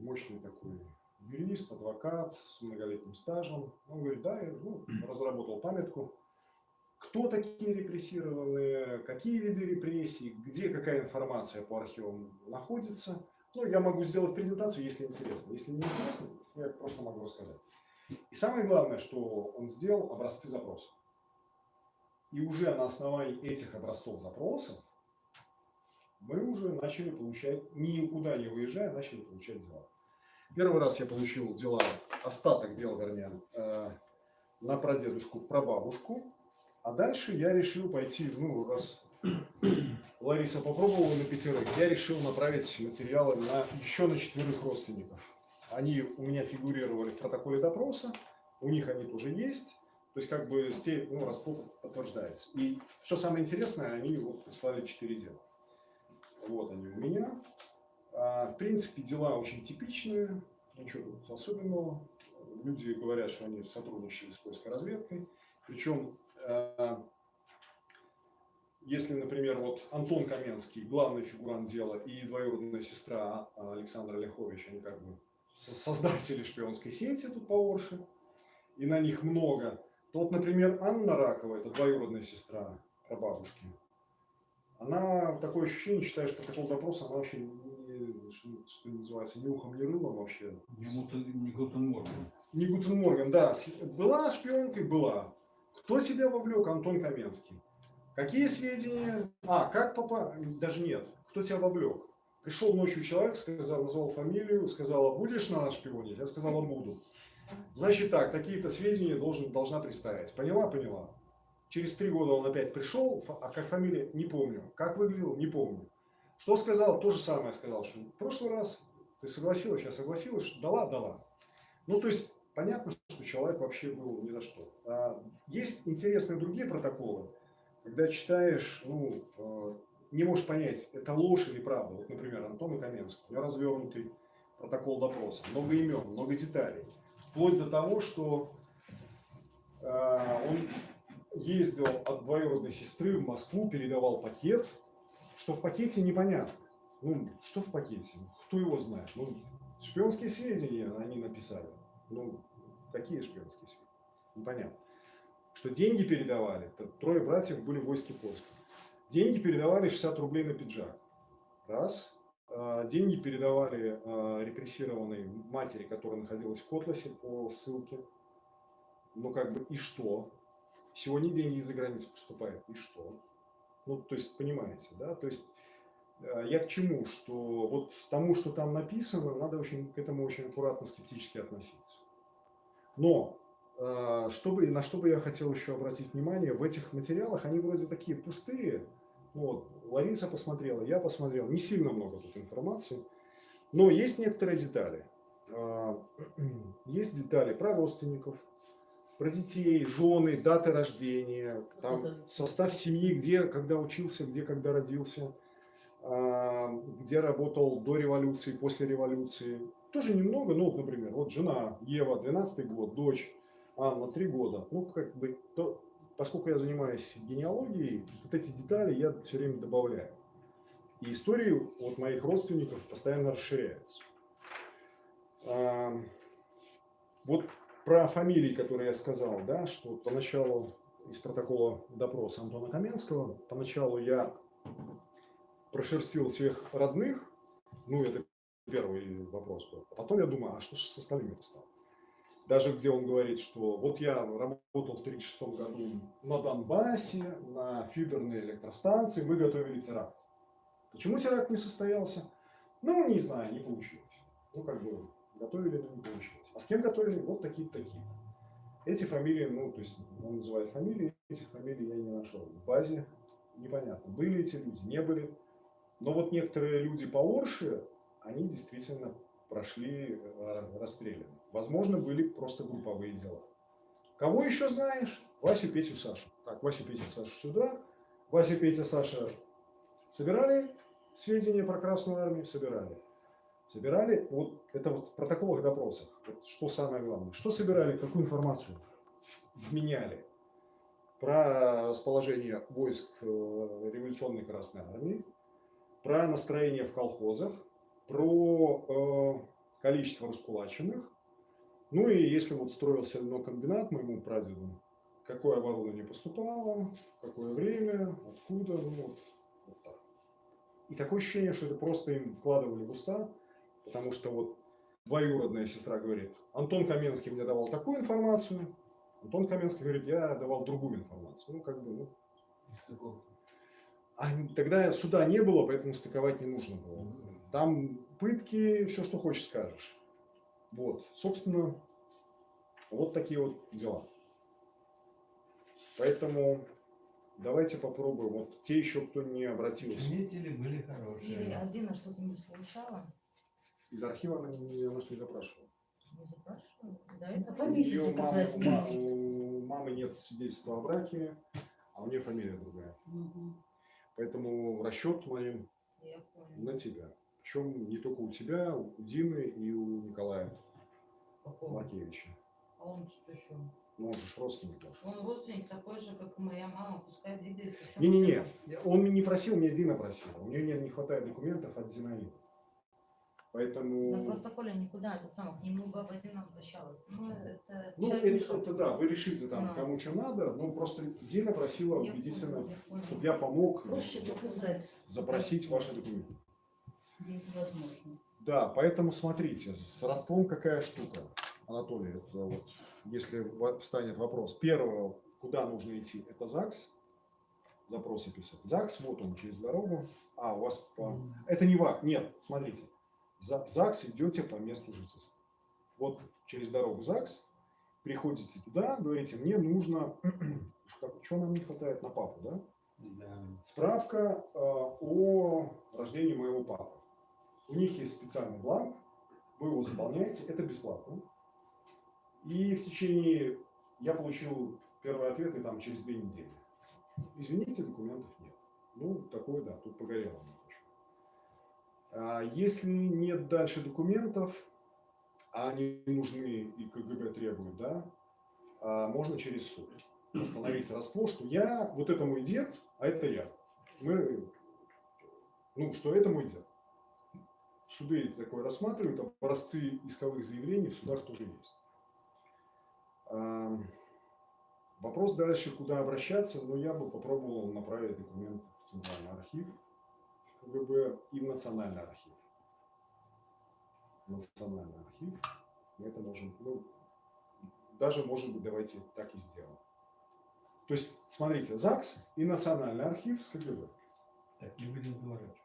мощный такой юрист, адвокат с многолетним стажем, он говорит, да, я ну, разработал памятку, кто такие репрессированные, какие виды репрессий, где какая информация по архивам находится. Ну, я могу сделать презентацию, если интересно. Если не интересно, я просто могу рассказать. И самое главное, что он сделал образцы запросов. И уже на основании этих образцов запросов мы уже начали получать, никуда не выезжая, начали получать дела. Первый раз я получил дела, остаток дел, вернее, э, на прадедушку, прабабушку. А дальше я решил пойти, ну, раз Лариса попробовала на пятерых, я решил направить материалы на еще на четверых родственников. Они у меня фигурировали в протоколе допроса, у них они тоже есть. То есть как бы сте- ну, родство подтверждается. И что самое интересное, они вот прислали четыре дела. Вот они у меня. А, в принципе, дела очень типичные, ничего тут особенного. Люди говорят, что они сотрудничали с польской разведкой. Причем, э, если, например, вот Антон Каменский, главный фигурант дела, и двоюродная сестра а, Александра Ляхович, они как бы создатели шпионской сети тут по Орше, и на них много, то вот, например, Анна Ракова, это двоюродная сестра прабабушки, она, такое ощущение, считает, что протокол допроса, она вообще, не, что, что называется, ни ухом, ни рылом вообще. Не Guten- не Guten Morgen. Не Guten Morgen, да. Была шпионкой? Была. Кто тебя вовлек? Антон Каменский. Какие сведения? А, как папа? Даже нет. Кто тебя вовлек? Пришел ночью человек, сказал, назвал фамилию, сказал, «А будешь на нас шпионить? Я сказала, буду. Значит так, такие-то сведения должен, должна представить. Поняла? Поняла. Через три года он опять пришел, а как фамилия? Не помню. Как выглядел? Не помню. Что сказал? То же самое сказал, что в прошлый раз ты согласилась, я согласилась, дала, дала. Ну, то есть, понятно, что человек вообще был ни за что. А есть интересные другие протоколы, когда читаешь, ну, э, не можешь понять, это ложь или правда. Вот, например, Антон Каменский, у него развернутый протокол допроса, много имен, много деталей. Вплоть до того, что э, он ездил от двоюродной сестры в Москву, передавал пакет, что в пакете непонятно. Ну, что в пакете? Кто его знает? Ну, шпионские сведения они написали. Ну, какие шпионские сведения? Непонятно. Что деньги передавали, то трое братьев были в войске польском. Деньги передавали 60 рублей на пиджак. Раз. А, Деньги передавали а, репрессированной матери, которая находилась в Котласе по ссылке. Ну, как бы, и что? Сегодня деньги из-за границы поступают, и что? Ну, то есть, понимаете, да? То есть, э, я к чему? Что вот тому, что там написано, надо очень, к этому очень аккуратно, скептически относиться. Но, чтобы, на что бы я хотел еще обратить внимание, в этих материалах, они вроде такие пустые. Вот, Лариса посмотрела, я посмотрел, не сильно много тут информации. Но есть некоторые детали. а, есть детали про родственников, про детей, жены, даты рождения, там состав семьи, где, когда учился, где, когда родился, а, где работал до революции, после революции. Тоже немного, ну, вот, например, вот жена Ева, 12 год, дочь Анна, 3 года. Ну, как бы, то, поскольку я занимаюсь генеалогией, вот эти детали я все время добавляю. И истории вот моих родственников постоянно расширяются. А, Вот про фамилии, которые я сказал, да, что поначалу из протокола допроса Антона Каменского, поначалу я прошерстил всех родных, ну, это первый вопрос был. А потом я думаю, а что же с остальными стало? Даже где он говорит, что вот я работал в 1936 году на Донбассе, на фидерной электростанции, мы готовили теракт. Почему теракт не состоялся? Ну, не знаю, не получилось. Ну, как бы, готовили, но не получилось. А с кем готовили? Вот такие-то такие. Эти фамилии, ну, то есть он называет фамилии, этих фамилий я не нашел. В базе непонятно, были эти люди, не были. Но вот некоторые люди по Орше, они действительно прошли э, расстреляны. Возможно, были просто групповые дела. Кого еще знаешь? Васю, Петю, Сашу. Так, Васю, Петю, Сашу сюда. Вася, Петя, Саша собирали сведения про Красную Армию? Собирали. Собирали, вот это вот в протоколах допросов, вот что самое главное. Что собирали, какую информацию вменяли про расположение войск э, революционной Красной Армии, про настроение в колхозах, про э, количество раскулаченных. Ну и если вот строился комбинат моему прадеду, какое оборудование поступало, какое время, откуда, ну вот, вот так. И такое ощущение, что это просто им вкладывали в уста, потому что вот двоюродная сестра говорит, Антон Каменский мне давал такую информацию, Антон Каменский говорит, я давал другую информацию. Ну, как бы, ну, а тогда суда не было, поэтому стыковать не нужно было. Там пытки, все, что хочешь, скажешь. Вот, собственно, вот такие вот дела. Поэтому давайте попробуем. Вот те еще, кто не обратился. Свидетели были Или хорошие. Адина что-нибудь получала? Из архива она не, она не запрашивала. Не запрашивала? Да, Это это фамилию Её мама- у мамы нет свидетельства о браке, а у нее фамилия другая. Мгм. Поэтому расчет, Марин, на тебя. Причем не только у тебя, у Дины и у Николая? Маркевича. А он тут чем? Ну, он же родственник ваш. Он родственник такой же, как и моя мама, пускай двигается. Не-не-не, он не просил, мне Дина просила. У нее не, не хватает документов от Зинаиды. Поэтому... Да просто Коля никуда к нему баба Зина обращалась. Ну, это Ну, это, ушел. это да, вы решите там, Да. кому что надо, но просто Дина просила Я убедительно, я чтобы я помог Проще доказать. запросить ваши документы. Есть возможно. Да, поэтому смотрите, с родством какая штука, Анатолий, это вот, если встанет вопрос. Первое, куда нужно идти, это ЗАГС, запросы писать. ЗАГС, вот он, через дорогу. А, у вас, по- это не ВАК, нет, смотрите. В ЗАГС идете по месту жительства. Вот через дорогу ЗАГС, приходите туда, говорите, мне нужно, что нам не хватает на папу, да? Да. Справка э, о рождении моего папы. У них есть специальный бланк, вы его заполняете, это бесплатно. И в течение, я получил первый ответ и там через две недели. Извините, документов нет. Ну, такое, да, тут погорело немножко. А если нет дальше документов, а они нужны и КГБ требует, да, а можно через суд восстановить родство, что я, вот это мой дед, а это я. Мы, ну, что это мой дед. Суды такое рассматривают, образцы исковых заявлений в судах тоже есть. Вопрос дальше, куда обращаться, но я бы попробовал направить документ в Центральный архив КГБ и в Национальный архив. Национальный архив. Мы это можем, ну, даже, может быть, давайте так и сделаем. То есть, смотрите, ЗАГС и Национальный архив с КГБ. Так, не будем заворачивать.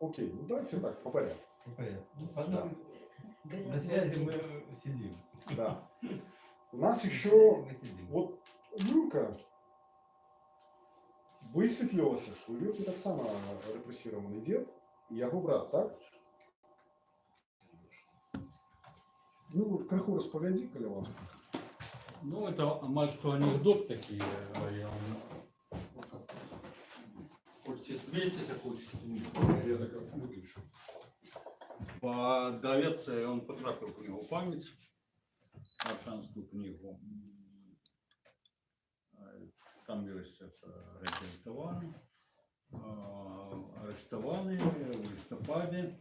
Окей, ну давайте так, по порядку. По порядку. Ну, потом на связи мы сидим. Да. У нас еще вот что у Люки так само репрессированный дед, и его брат, так? Ну, крыху распогоди, коли ласка. Ну, это мать, что анекдот такие. а я вам- Хочете смейтесь, а хочете смейтесь. Я так выключу. Подавец, он потрапил в книгу пам'ять, Аршанську книгу. Е, Там есть это реабілітовані, а, арештовані в листопаді,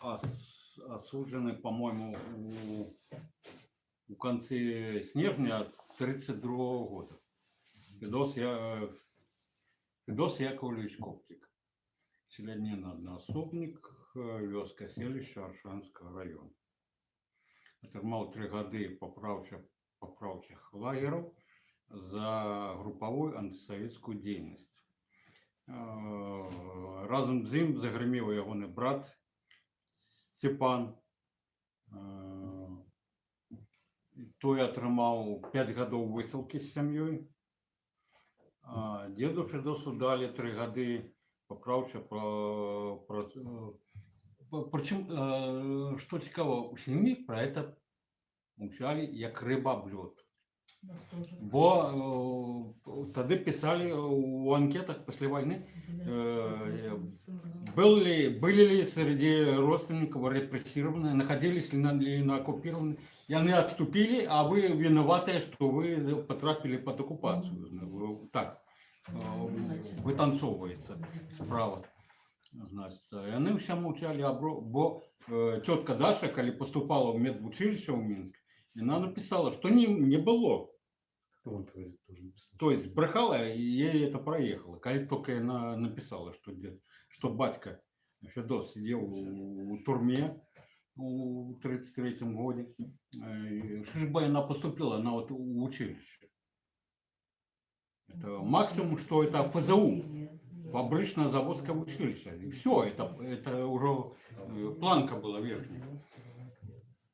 а, ос- осуджены, по-моему, у, у конце снежня 32 года. Федос, я, Федос Яковлевич Коптик. Селянин одноособник, э, вёска селища Аршанского района. Атрымаў три гады папраўча папраўчых лагераў за групавую антысавецкую дзейнасць. Э, Разам з ім загрымеў ягоны брат Степан. Э, Той атрымаў 5 гадоў высылкі з сям'ёй. А Деду Федосу далі тры гады папраўча про, про причем э, что цікаво у сям'і про это мовчалі як рыба об лёд бо э, тады писали у анкетах после войны э, был ли были ли среди родственников репрессированные находились ли на, ли на оккупированные и они отступили а вы виноваты что вы потрапили под оккупацию Ну, так э, вытанцоўваецца справа значится яны ўсе маўчалі абро бо э, тётка даша калі поступала ў медвучилище ў мінск яна написала что не не было Кто он говорит, тоже написал. то есть брехала и ей это проехало калі только она написала что дед что батька федос сидел у, у турме у 33 годе Э, что же бы она поступила на вот у училище это максимум что это фзу фабрично-заводское училище. И все, это, это уже э, планка была верхняя.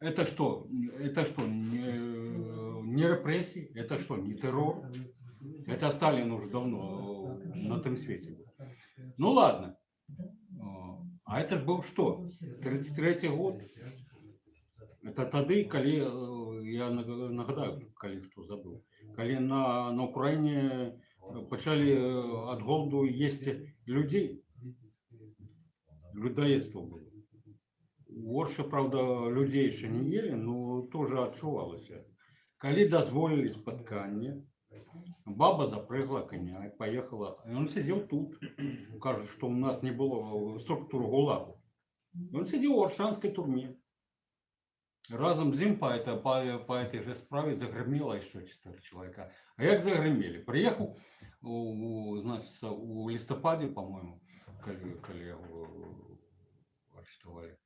Это что? Это что? Не, не репрессии? Это что? Не террор? Это Сталин уже давно э, на том свете был. Ну ладно. О, А это был что? 33 год. Это тады, калі, э, я наг- нагадаю, калі хто забыл, калі на, на Украине пачалі э, ад голоду есці людзей людоедство было горша правда людзей яшчэ не ели но тоже адчувалася калі дазволілі спатканне баба запрыгла коня и поехала и он сидел тут кажет что у нас не было структуры гулагу он сидел в аршанской турме Разом з ім по, по, по этой же справе загремело еще 4 человека. А як загремели? Приехал, у, у, значит, у листопаде, по-моему, коли, коли его арестовали.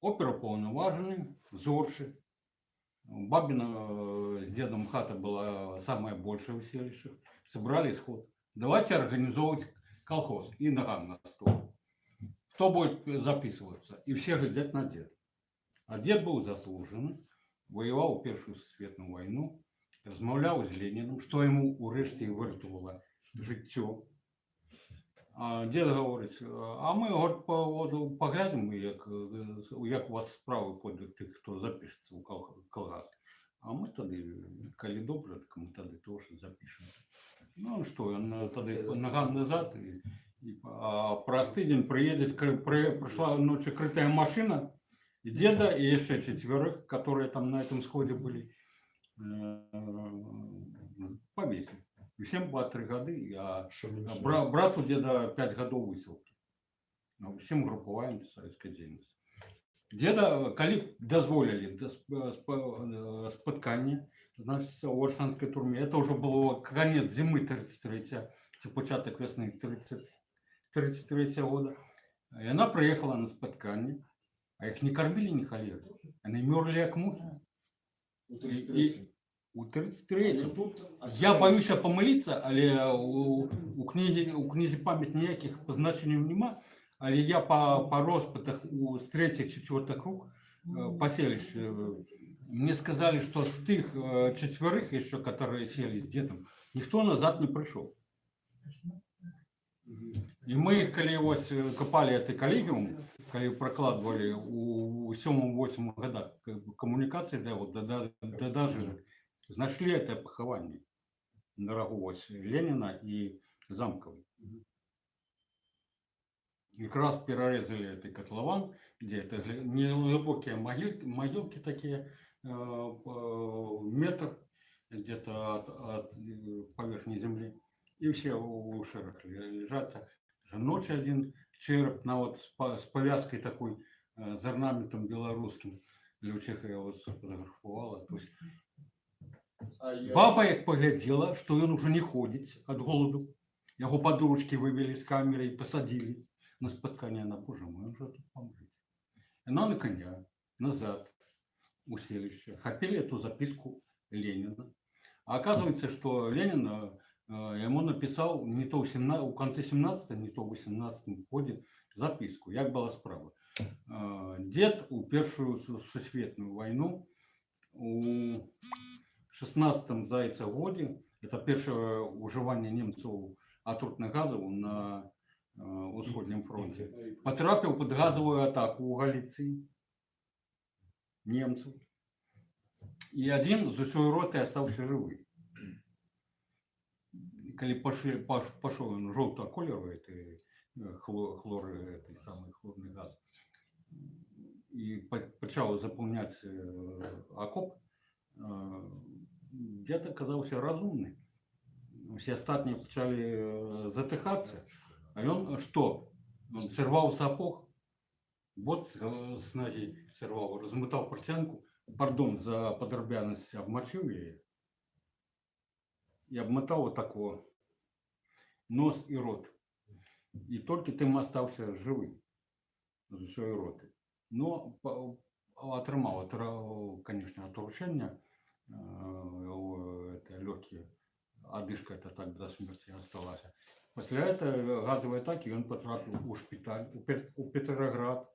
Оперуповноважений, зорши. Бабина э, с дедом хата была самая большая в селищах. Собрали сход. Давайте организовывать колхоз и ногам на стол. Кто будет записываться? И все глядят на дед. А дед был заслужен, воевал Первую светную войну, размовлял з Леніном, що йому урешті вирятувало життя. А дід говорить, а ми говорить, по, от, поглянемо, як, е, як у вас справи пойдуть тих, хто запишеться у кол- колгас. А ми тоді, коли добре, так ми тоді теж запишемо. Ну що, він тоді ногам назад, і, і, а простий день приїде, при, прийшла ночі критая машина, и деда, и еще четверых, которые там на этом сходе были, э, повесили. И всем по три годы, а бра- брату деда 5 годов высылки. Ну, Всем групповая советская деятельность. Деда, коли дозволили э, споткання, значит, у Варшанской турме, это уже было конец зимы 33 це початок весны 30, 33 года. И она приехала на споткання, а их не кормили ни холеры. Они мерли как мухи. У И- 33 У 33 Ну, тут я боюся помилитися, але у, у книгі у книзі пам'ять ніяких позначень нема. Але я по, по розпитах у з третіх четвертих рук э, по селищу, э, мне сказали, что с тих э, четверых еще, которые сели с дедом, никто назад не пришел. І ми, коли ось е, копали цей колегіум, коли прокладывали у 7-8 годах коммуникации, да, вот, да, да, да даже нашли это похование на Ленина и Замковой. И как раз перерезали этот котлован, где это неглубокие могилки, могилки такие, э, метр где-то от, от э, поверхни земли. И все у шерах лежат. Ночью один череп на вот с, с повязкой такой, э, с орнаментом белорусским. Лючиха я вот сфотографувала. То есть Баба як поглядела, что он уже не ходит от голоду. Его подружки вывели с камеры и посадили на споткание на боже мой, же тут помрет. Она на коня, назад, у селища, хапили эту записку Ленина. А оказывается, что Ленин э, э, ему написал не то в 17, у конце 17 не то в 18 году записку, як была справа. Э, Дед у першую су- сусветную войну у 16 здається годі, це перше уживання німців атрутних газів на е, Усходньому фронті, потрапив під газову атаку у Галіції німців. І один з усієї роти залишився живий. Коли пошли, пош, пошел он желтого кольору, это хлор, хлор, это самый хлорный газ, и по- почал заполнять э, окоп, э, дед оказался разумный. Все остатні почали э, затихатися. А він що? Він сорвав сапог, бот з, э, з ноги сорвав, розмотав портянку, пардон за подробяність, обмочив її і обмотав отако нос і рот. І тільки тим остався живий з усієї роти. Ну, по- отримав, отра- конечно, отрушення, это легкие, одышка это так до смерти осталась. После этого газовой атаки он потрапил у шпиталь, у, Пет- у Петроград.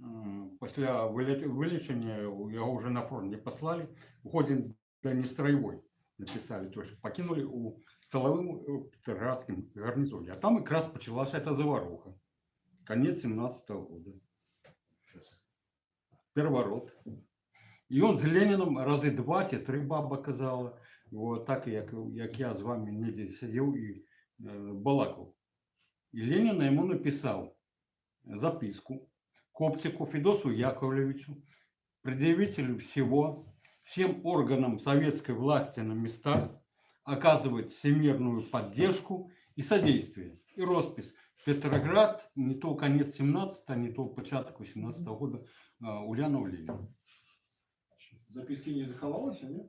М, Після вилі- вилічення його вже на фронт не послали. Уходим до нестроевой написали, то есть покинули у столовым э, Петроградским гарнизоне. А там как раз началась эта заваруха. Конец 17 года. Переворот. І он з Леніном рази два ті три баба казала. От так, як, як я з вами ніде сидів і е, балакав. І Ленін йому написав записку Коптику Федосу Яковлевичу, предъявителю всего, всем органам советской власти на местах оказывать всемирную поддержку и содействие. И роспись. Петроград, не то конец 17 не то початок 18 года, а, Ульянов Ленин. Записки не заховалось, а нет?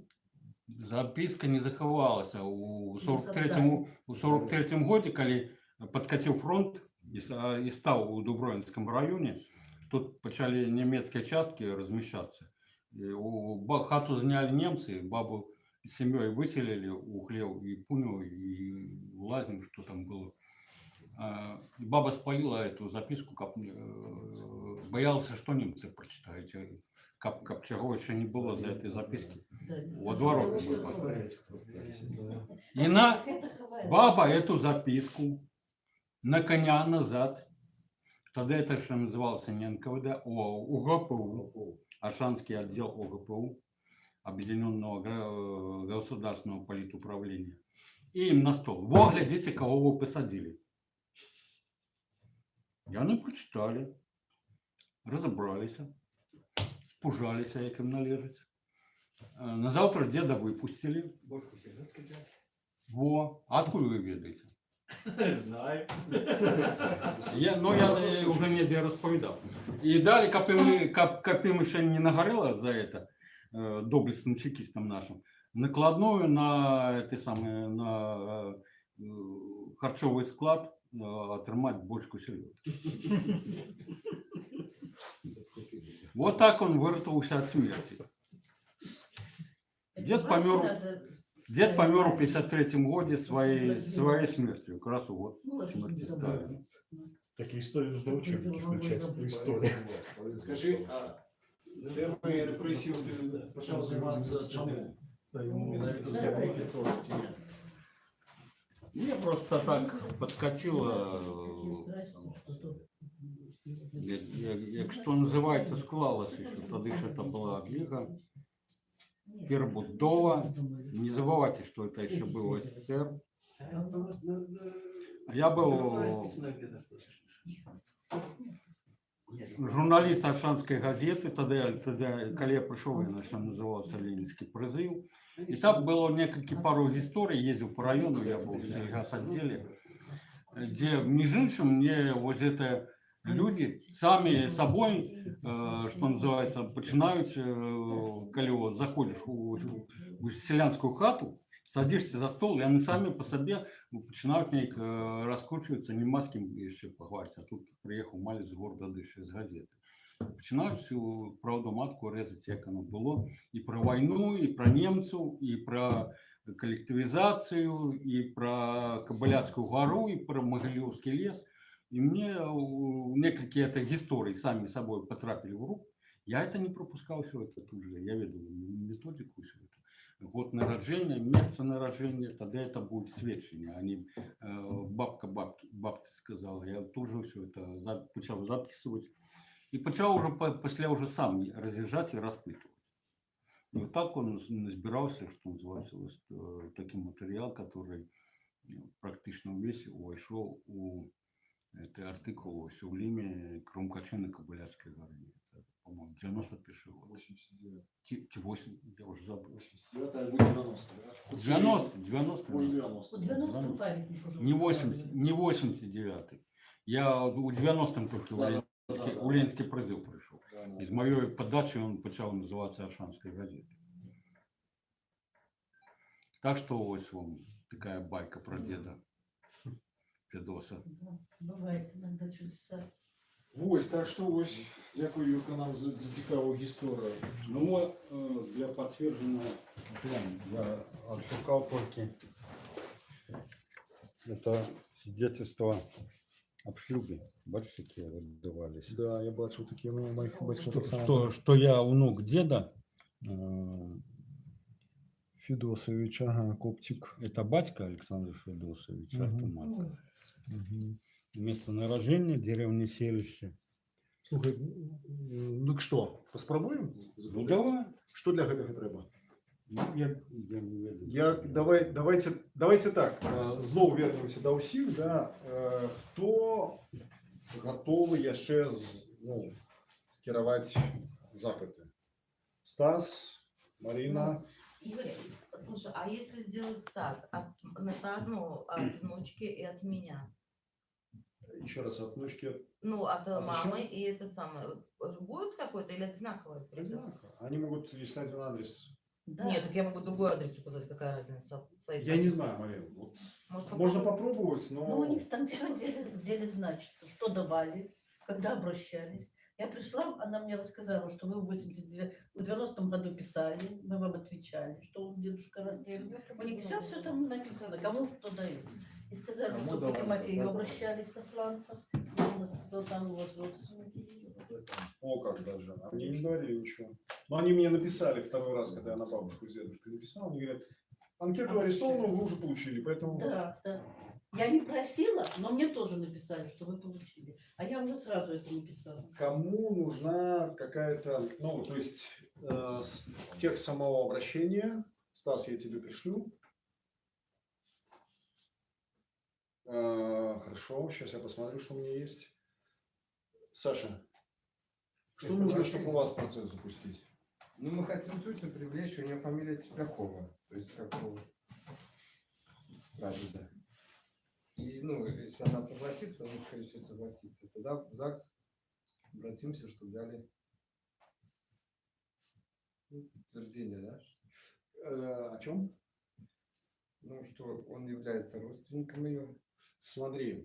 Записка не заховалася у 43-му у 43-му годі, коли подкатив фронт і, ста- і став у Дубровинському районі, тут почали німецькі частки розміщатися. І у ба- хату зняли німці, бабу з сім'єю виселили у хлів і пуню, і лазим, що там було. А, и Баба спалила эту записку, как, э, боялся, что немцы прочитают. И Как, как чего еще не было за этой записки. Во два роки ми поставили. И на баба эту записку на коня назад. Тогда это еще назывался не НКВД, а УГПУ, Ашанский отдел ОГПУ, Объединенного гра- государственного политуправления. И им на стол. Во, глядите, кого вы посадили. И они прочитали, разобрались, спужались, як їм належить. Е, На завтра деда выпустили. Во. А откуда вы ведаете? Знаю. Я, ну, я е, уже не розповідав. І далі, коли ми, коп- коли ми ще не нагорело за это, е, доблестным чекистам нашим, накладную на, те самое, на е, харчовий склад е, отримати бочку селедки. Вот так он вырвался от смерти. Дед помер, дед помер в 53 году своей, своей смертью. Как раз вот смерти Сталина. Такие истории нужно в учебники включать по истории. Скажи, а темою репресій ти почав займатися чому? Менавіта з яких історій ці? Мне просто так подкатило, як, як, як що називається, склалося, що тоді ж це була ліга перебудова. Не забывайте, что это еще был СССР. Я был журналист Аршанской газеты, тогда, тогда коли я пришел, я начал назывался Ленинский призыв. И там было несколько пару историй, ездил по району, я был в сельгасотделе, где, между прочим, мне вот это люди сами собой, э, что называется, починают, э, коли вот заходишь у, у селянскую хату, садишься за стол, и они сами по себе починают неяк э, раскручиваться, нема з ким ще поговорити. А тут приїхав малець з города Диші, з газети. Починають всю правду матку резати, як воно було. І про війну, і про німців, і про коллективизацию, и про Кабаляцкую гору, и про Могилевский лес. И мне э, некие это истории сами собой потрапили в руку. Я это не пропускал все это тут же. Я веду методику все это. Год народжения, место народжения, тогда это будет свідчення, а не э, бабка бабки, бабці сказала. Я тут же все это за- почав записывать. И почав уже по- після уже сам роз'їжджати і розпитувати. И вот так он з- назбирався, что называется, вот, э, такой материал, который э, практично весь увійшов у это артикул ось у Лімі Крумкачини Кобиляцької горі. Це, по-моєму, 91 год. 89. Ті, ті 8, я вже забув. 89 або 90. да? 90, 90. Может 90. У 90 памятник уже. Не 80, не 89. Я у 90-м тільки у Да, Ленінський, да, да. у Ленінський призив прийшов. Да, да. Із моєї подачі він почав називатися Аршанською газетою. Так що ось вам така байка про діда Федоса. Да, Бывает иногда чудеса. Ось, так що ось, дякую Юрко нам за, за цікаву історію. Ну, э, для подтверждения прям я отшукал только это свидетельство об шлюбе. Бачите, какие выдавались. Да, я бачу такі ну, моїх батьків Что, так само. что, что я внук деда, э, Федосович, ага, коптик. это батька Александр Федосович, а это Мгм. мать. Угу. Место нарождения, деревня Селище. Слухай, м, ну так що, поспробуємо? Ну давай. Що для гэтага треба? Ну, я, я не веду. Я, давай, давайте, давайте так, е, знову вернемося до усіх, да, е, хто готовий яшчэ з, ну, скіраваць запыты? Стас, Марина, Игорь, слушай, а если сделать так, от, нотарну, от внучки и от меня? Еще раз от внучки. Ну, от А зачем? мамы и это самое. Будет какой-то или одинаковый призыв? Они могут, если один адрес. Да. Нет, так я могу другой адрес указать, какая разница. Свои Я не знаю, Марина. Вот, Может, можно попробовать? попробовать, но... Ну, у них там все в деле, в деле значится, что давали, когда обращались. Я пришла, она мне рассказала, что вы в 89 в 90-м году писали, мы вам отвечали, что дедушка раздел. У них все, все там написано, кому кто дает. И сказали, Кому что давали, Тимофею да. обращались со сланцев. Он сказал, там у вас родственники есть. О, как даже. Мне не говорили ничего. Но они мне написали второй раз, когда я на бабушку с дедушкой написал. Они говорят, анкету арестованную вы уже получили, поэтому... Да, да. Я не просила, но мне тоже написали, что вы получили. А я уже сразу это написала. Кому нужна какая-то, ну, то есть э, с, с тех самого обращения, Стас, я тебе пришлю. Э, хорошо, сейчас я посмотрю, что у меня есть. Саша, что нужно, чтобы у вас процесс запустить? Ну, мы хотим тетю привлечь, у нее фамилия Теплякова. То есть, как у прадеда. И, ну, если она согласится, она, скорее всего, согласится. Тогда в ЗАГС обратимся, чтобы дали ну, подтверждение, да? Э, о чем? Ну, что он является родственником ее. Смотри,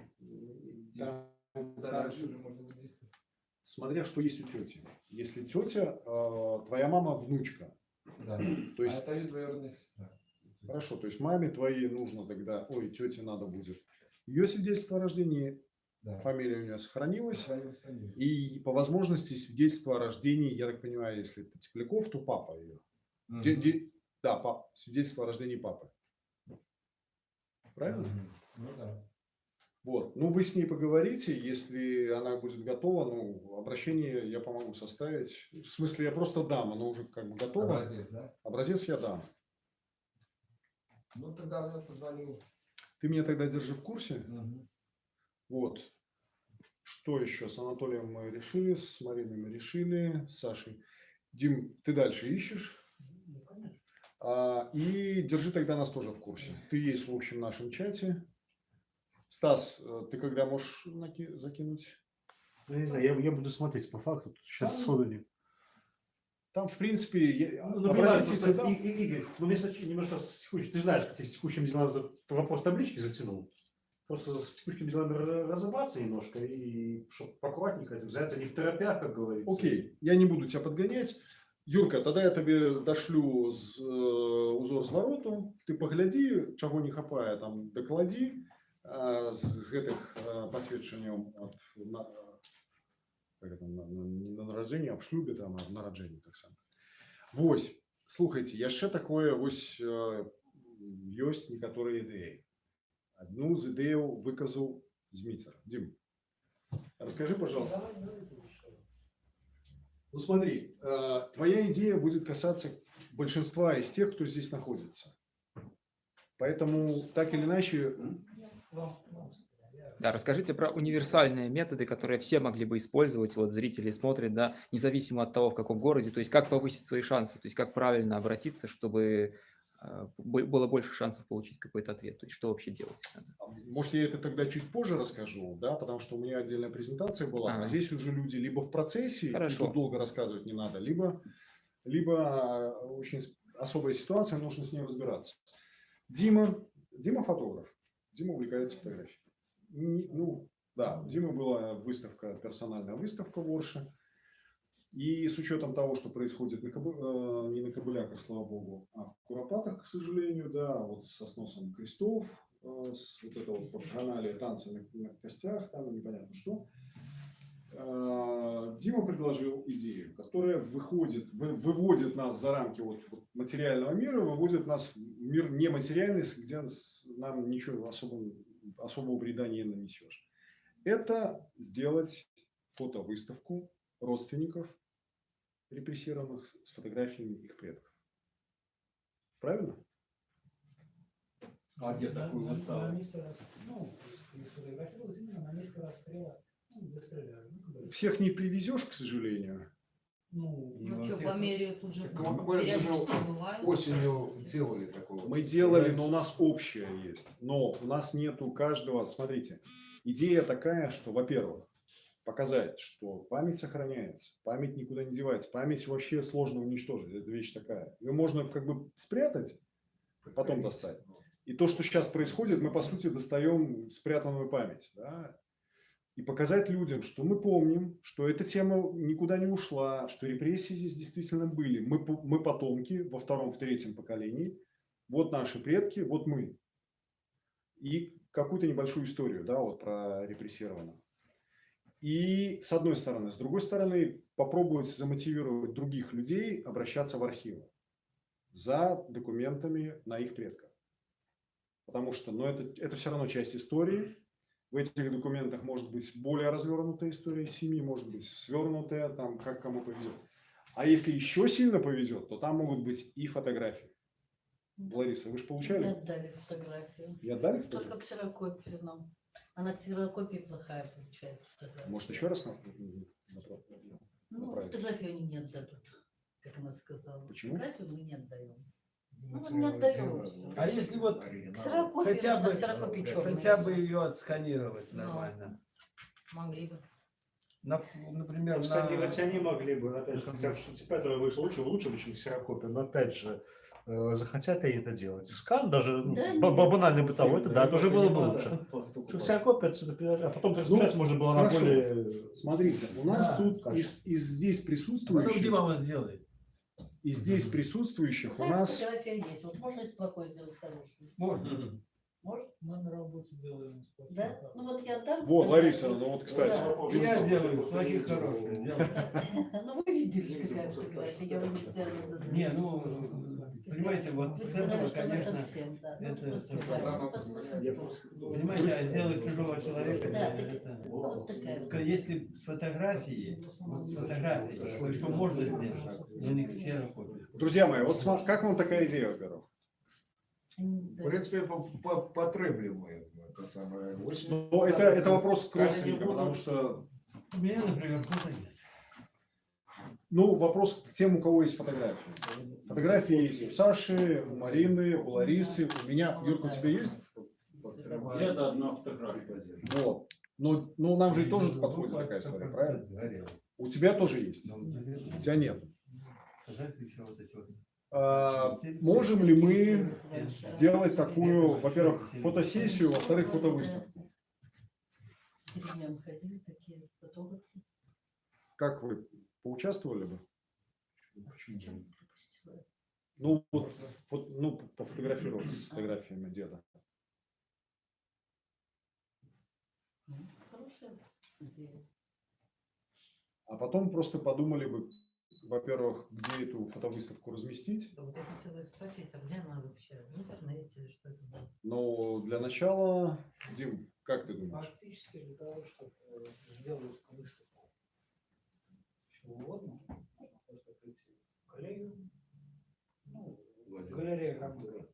там, Да, там- дальше уже можно действовать. смотря что есть у тети. Если тетя, э, твоя мама внучка, Да. то есть А это ее двоюродная сестра. Хорошо, то есть маме твоей нужно тогда, ой, тете надо будет. Ее свидетельство о рождении, Да. фамилия у нее сохранилась. Сохранилась фамилия. И по возможности свидетельство о рождении, я так понимаю, если это Тепляков, то папа ее. Мгм. да, пап, свидетельство о рождении папы. Правильно? Мгм. Ну да. Вот. Ну, вы с ней поговорите, если она будет готова, ну, обращение я помогу составить. В смысле, я просто дам, оно уже как бы готово. Образец, да? Образец я дам. Ну тогда я позвоню. Ты меня тогда держи в курсе. Мгм. Вот. Что еще? С Анатолием мы решили, с Мариной мы решили, с Сашей. Дим, ты дальше ищешь. Ну, конечно. А, и держи тогда нас тоже в курсе. Ты есть в общем нашем чате. Стас, э, ты когда можешь наки- закинуть? Ну, не знаю, я, я буду смотреть по факту. Сейчас Там- сходу не. Там, в принципе, я- Ну, ну, понимаешь, просто, дам. И- И- Игорь, ну, мне немножко с текущим- ты знаешь, как я с текущими делами этот вопрос таблички затянул. Просто с текущими делами ра- разобраться немножко и чтобы аккуратненько этим заняться, не в торопях, как говорится. Окей, я не буду тебя подгонять. Юрка, тогда я тебе дошлю з, е, узор звороту, ты погляди, чего не хапае, там доклади е, з, гэтых е, посведчанняў аб на, как это, на, на, не на нараджэнні, аб шлюбе, там, аб нараджэнні таксама. Вось, слухайте, яшчэ такое вось е, ёсць некаторыя ідэі. Одну з ідэяў выказаў Зміцер. Дим, расскажи, пожалуйста. Давай, давайте еще. Ну смотри, э, твоя идея будет касаться большинства из тех, кто здесь находится. Поэтому так или иначе, Вам, вам, я- да, расскажите про универсальные методы, которые все могли бы использовать. Вот зрители смотрят, да, независимо от того, в каком городе. То есть как повысить свои шансы, то есть как правильно обратиться, чтобы э, было больше шансов получить какой-то ответ. То есть что вообще делать надо. может, я это тогда чуть позже расскажу, да, потому что у меня отдельная презентация была, а Ага. здесь уже люди либо в процессе, Хорошо. тут долго рассказывать не надо, либо, либо э, очень особая ситуация, нужно с ней разбираться. Дима, Дима фотограф, Дима увлекается фотографией. Ну, да, у Димы была выставка, персональная выставка в Орше. И с учетом того, что происходит на Кобы- э, не на Кобыляках, слава богу, а в Куропатах, к сожалению, да, вот со сносом крестов, э, с вот это вот вакханалия, танцы на, костях, там непонятно что, э, Дима предложил идею, которая выходит, вы- выводит нас за рамки вот, вот материального мира, выводит нас в мир нематериальный, где нам ничего особого, особого вреда не нанесешь. Это сделать фотовыставку родственников репрессированных с- фотографиями их предков. Правильно? А где такую выставу? На месте ну, именно на расстрела. Ну, Всех не привезешь, к сожалению. Ну, Ну что, по мере тут же Так мы- мы же периодически бывают. Осенью делали такое. Мы делали, но у нас общее есть. Но у нас нету каждого. Смотрите, идея такая, что, во-первых, показать, что память сохраняется, память никуда не девается, память вообще сложно уничтожить. Это вещь такая. Ее можно как бы спрятать, потом достать. И то, что сейчас происходит, мы, по сути, достаем спрятанную память. да. И показать людям, что мы помним, что эта тема никуда не ушла, что репрессии здесь действительно были. Мы, мы потомки во втором, в третьем поколении. Вот наши предки, вот мы. И какую-то небольшую историю, да, вот про репрессированных. И с одной стороны. С другой стороны, попробовать замотивировать других людей обращаться в архивы за документами на их предков. Потому что ну, это, это все равно часть истории. В этих документах может быть более развернутая история семьи, может быть свернутая, там, как кому повезет. А если еще сильно повезет, то там могут быть и фотографии. Лариса, вы же получали? отдали фотографию. И отдали Только фотографию? ксерокопию нам. Она ксерокопия плохая получается. фотография. Может, еще раз? на- на- Ну, направить? фотографию они не отдадут, как она сказала. Почему? Фотографию мы не отдаем. Ну, мы Материалы не отдаем. дела, всё. А если вот. Ксерокопию, Хотя бы- хотя бы ее отсканировать Ну. нормально? Могли бы. На- например, Сканировать на... они могли бы, опять же, хотя пятое вышло лучше, лучше, чем ксерокопия, но опять же, э, захотят ли это делать? Скан даже, ну, Да ба- банальный бытовой, это да, тоже было бы лучше. Ксерокопия, это, а потом трансляция можно было на хорошо. более... Смотрите, у нас Да, тут из, из здесь Потом присутствующих, Дима вам сделает. И здесь присутствующих у нас фотография есть. Вот можно из плохой сделать хорошую. Можно. Может? мы на работе делаем Да? Ну вот я отдам. Вот. Лариса, ну вот, кстати. Да. Я делаю, плохих хороших. делаю. Ну вы видели, какая фотография. Я вам сделала. Не, ну, понимаете, вот с этого, что конечно, да. Ну, это. Понимаете, а сделать чужого человека, Да, это- так- вот такая Если с фотографией, вот с фотографией, кое-что можно сделать, но не ксерокопия. Друзья мои, вот как вам такая идея, во-первых? В принципе, по- по- это самое. Очень- Ну, это, это вопрос к потому что, У меня, например, фото нет. Ну, вопрос к тем, у кого есть фотографии. Фотографии есть у Саши, у Марины, у Ларисы, у меня. Юрка, у тебя есть? Где-то одна фотография. Вот. Но, ну, нам же тоже подходит такая история, правильно? У тебя тоже есть, Ну, у тебя нет. А, можем ли мы сделать такую, во-первых, фотосессию, во-вторых, фотовыставку? Фотографы. Как вы поучаствовали бы? Чем пропустила? Ну, вот, фот- ну, пофотографироваться с фотографиями деда. Ну. А потом просто подумали бы, во-первых, где эту фотовыставку разместить. Вот я хотела спросить, а где она вообще? В интернете или что это? Но для начала, Дим, как ты думаешь? Фактически для того, чтобы сделать выставку чего угодно, можно просто прийти в коллегию, ну, Владимир. галерея Гамбура.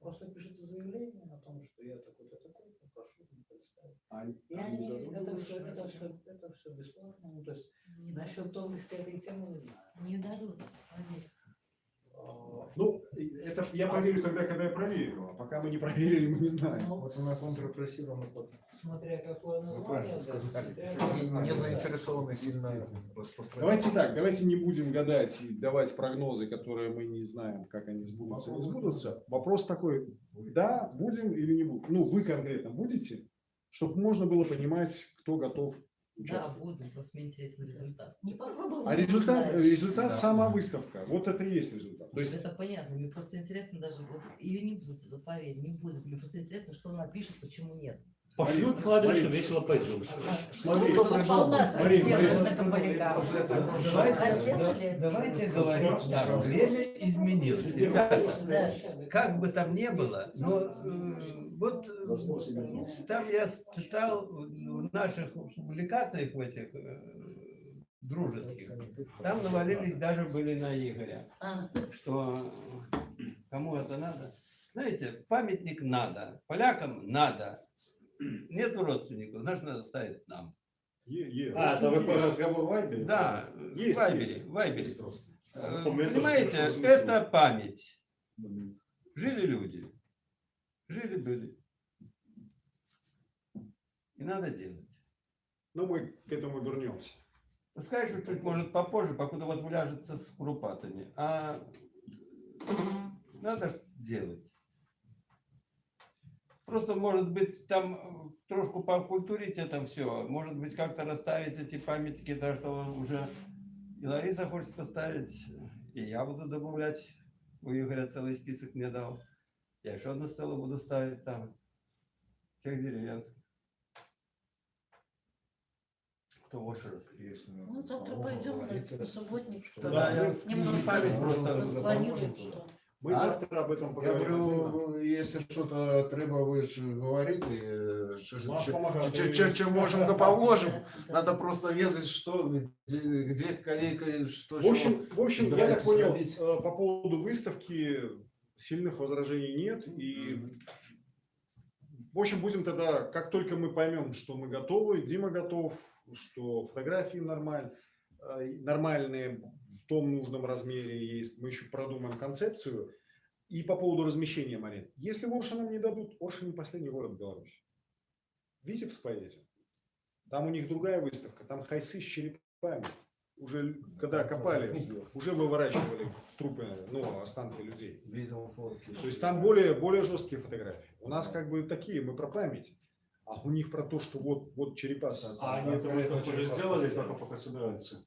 Просто пишите заявление о том, что я такой-то такой, прошу мне представить. А- И они они, дадут это все, это все, это все бесплатно. Ну, то есть насчет тонкости этой темы не знаю. Не дадут, поверь. А, Ну, это я поверю тогда, когда я проверю. А пока мы не проверили, мы не знаем. ну, Вот она под Смотря какое Вы название. правильно да, сказали. смотря Не, заинтересованы сильно. Давайте так, давайте не будем гадать и давать прогнозы, которые мы не знаем, как они сбудутся, не сбудутся. Вопрос такой, да, будем или не будем? Ну, вы конкретно будете, чтобы можно было понимать, кто готов Да, участвовать. будем, просто мне интересен результат. Не попробовал. А результат, результат Да. сама выставка. Вот это и есть результат. То есть это понятно, мне просто интересно даже, вот, ее не будет, вот поверь, не будет. Мне просто интересно, что она пишет, почему нет. Пошлют Марин, весело пойдем. Смотри, коммуникацию. Давайте, да- давайте говорить время изменилось. Ребята, Да. как бы там ни было, но э, вот э, там я читал в наших публикациях в этих э, дружеских, там навалились даже были на Игоря, А, что кому это надо. Знаете, памятник надо, полякам надо. Нету родственников, значит, надо ставить нам. Е- е, А, это вы по разговор в Вайбере? Да, Есть, Вайбере, есть. Вайбере. Э, Понимаете, это память. Жили люди. Жили-были. И надо делать. Ну, мы к этому вернемся. Пускай чуть-чуть, может, попозже, покуда вот вляжется с курупатами. А надо делать. Просто, может быть, там э, трошку покультурить это все. Может быть, как-то расставить эти памятники, да, что уже и Лариса хочет поставить, и я буду добавлять. У Игоря целый список мне дал. Я еще одну стелу буду ставить там. Всех деревенских. Кто вошеров. Интересно. Ну, завтра пойдем на субботник. что Да, ли. я Немного память просто спланируем, что. Мы А? завтра об этом Я поговорим. отдельно. говорю, если что-то треба, ви ж говорите, що можемо, то поможем. Надо просто ведать, что, где, где колейка, что, В общем, в общем, я так понял, э, по поводу выставки сильных возражений нет. И, в общем, будем тогда, как только мы поймем, что мы готовы, Дима готов, что фотографии нормаль- э, нормальные в том нужном размере есть, мы еще продумаем концепцию. И по поводу размещения, Марин. Если в Орше нам не дадут, Орша не последний город Беларуси. Витебск поедем. Там у них другая выставка, там хайсы с черепами. Уже когда копали, уже выворачивали трупы, ну, останки людей. Видел фотки. То есть там более, более жесткие фотографии. У нас как бы такие, мы про память. А у них про то, что вот, вот черепа. А они это уже сделали, только пока собираются.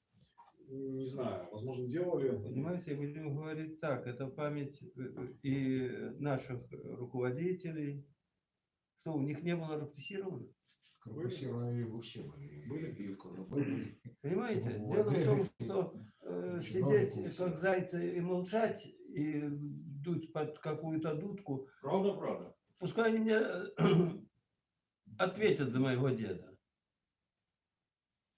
Не знаю, возможно, делали. Понимаете, будем говорить так, это память э, э, и наших руководителей, что у них не было репрессировано. Коррупционные вообще были. Были и КГБ были. Понимаете, Вот. дело в том, что э, сидеть было. как зайцы и молчать, и дуть под какую-то дудку, Правда, правда. пускай они мне ответят за моего деда.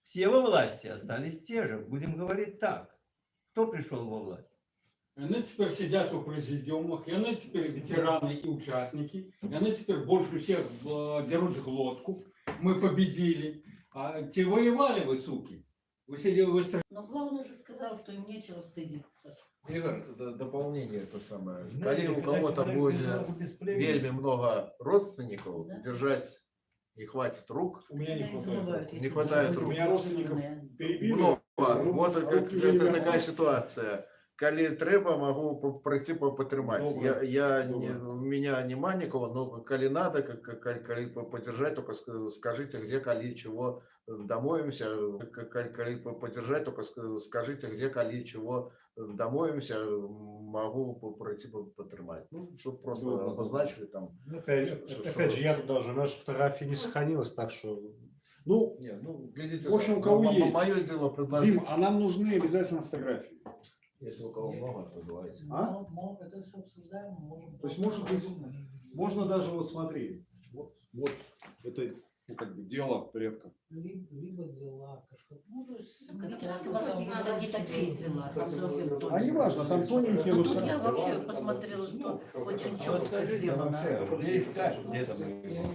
Все во власти остались те же. Будем говорить так. Кто пришел во власть? Они теперь сидят у президиумах, и они теперь ветераны и участники, и они теперь больше всех э, дерут глотку. Мы победили. А те воевали вы, суки. Вы сидели, вы стр- Но главное, ты сказал, что им нечего стыдиться. Игорь, дополнение это самое. Знаете, Коли у кого-то будет вельми много родственников, Да. держать не хватит рук. У меня не хватает. Не хватает рук. У меня родственников перебили. Много. Вот а это, это такая ситуация. Могу по- пройти по- потримать. Я, я не, у меня не Манникова, но коли надо, как, как- коли, коли по- подержать, только ска- скажите, где, коли, чего домовимся. К- Коли, коли по- подержать, только ска- скажите, где, коли, чего домовимся. Могу пройти по- потримать. Ну, чтобы просто добро. обозначили там. Ну, Опять, Что- опять что- же, я даже, наша фотография не сохранилась, так что... Ну, Нет, ну, глядите, В общем, у кого есть. Мое дело предложить. Дим, а нам нужны обязательно фотографии. Если у кого много, то давайте. А? Это все обсуждаем, можем... То есть, может быть, Можно даже вот смотри, вот, вот это ну, как бы дело предка. Либо, дела. Ну. Ну, надо не такие дела, А не важно, там тоненькие, но Тут я вообще посмотрела, что очень А четко сделано. где искать, где там?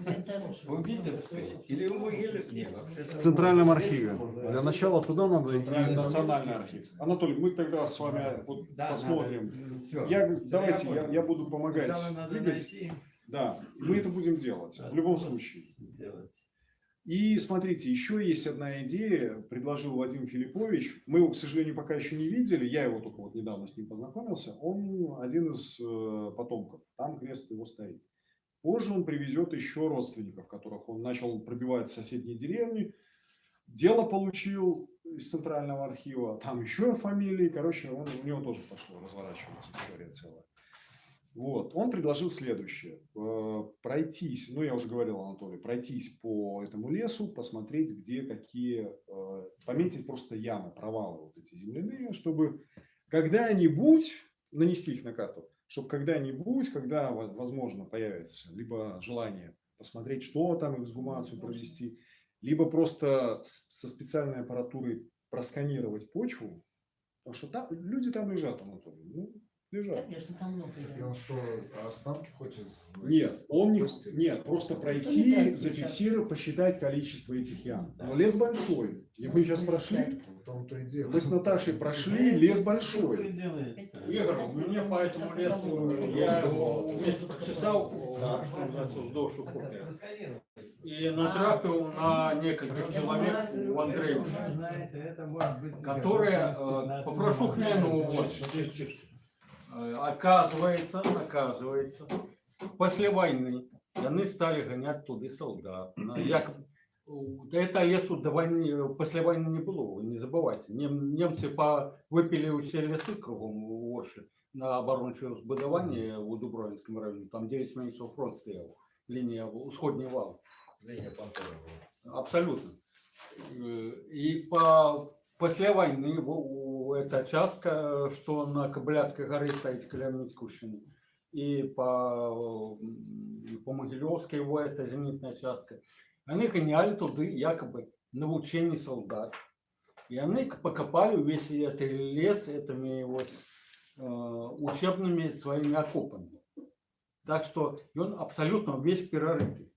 Это В Витебской или в могиле? Не, вообще. В Центральном архиве. Для начала туда надо Центральный и национальный архив. Анатолий, мы тогда с вами вот посмотрим. Я, давайте, я, буду помогать Сначала надо двигать. найти, Да, мы это будем делать в любом случае. делать. И смотрите, еще есть одна идея, предложил Владимир Филиппович. Мы его, к сожалению, пока еще не видели. Я его только вот недавно с ним познакомился. Он один из э, потомков. Там крест его стоит. Позже он привезет еще родственников, которых он начал пробивать в соседние деревни. Дело получил из центрального архива. Там еще фамилии. Короче, он, у него тоже пошло разворачиваться история целая. Вот, он предложил следующее. Э, Пройтись, ну я уже говорил, Анатолий, пройтись по этому лесу, посмотреть, где какие, э, пометить просто ямы, провалы вот эти земляные, чтобы когда-нибудь нанести их на карту, чтобы когда-нибудь, когда, во- возможно, появится либо желание посмотреть, что там, эксгумацию провести, либо просто со специальной аппаратурой просканировать почву, потому что там, люди там лежат, Анатолий, ну, лежат. Конечно, там много. И да. он что, останки хочет? Нет, он не, нет, просто не пройти, даст зафиксировать, посчитать количество этих ям. Но лес большой. И мы сейчас прошли, мы с Наташей прошли, лес большой. Игорь, мне по этому лесу, я его вместе что вздовж и натрапил на несколько человек у Андреевича, которые, э, попрошу хмельного вот, оказывается, оказывается, после войны они стали гонять туды солдат. На- Якобы, у- да это лесу до войны, э, после войны не было, вы не забывайте. Нем- немцы по, выпили все лесы кругом у Орши на оборонче збудування у Дубровинском районе. Там 9 месяцев фронт стоял, линия усходний вал. Линия была. Абсолютно. Э, И по, после войны эта частка, что на Кобыляцкой горе стоит Калямницкущина, и по, по Могилевской его это зенитная частка, они гоняли туды якобы на учение солдат. И они покопали весь этот лес этими вот э, учебными своими окопами. Так что он абсолютно весь перерытый.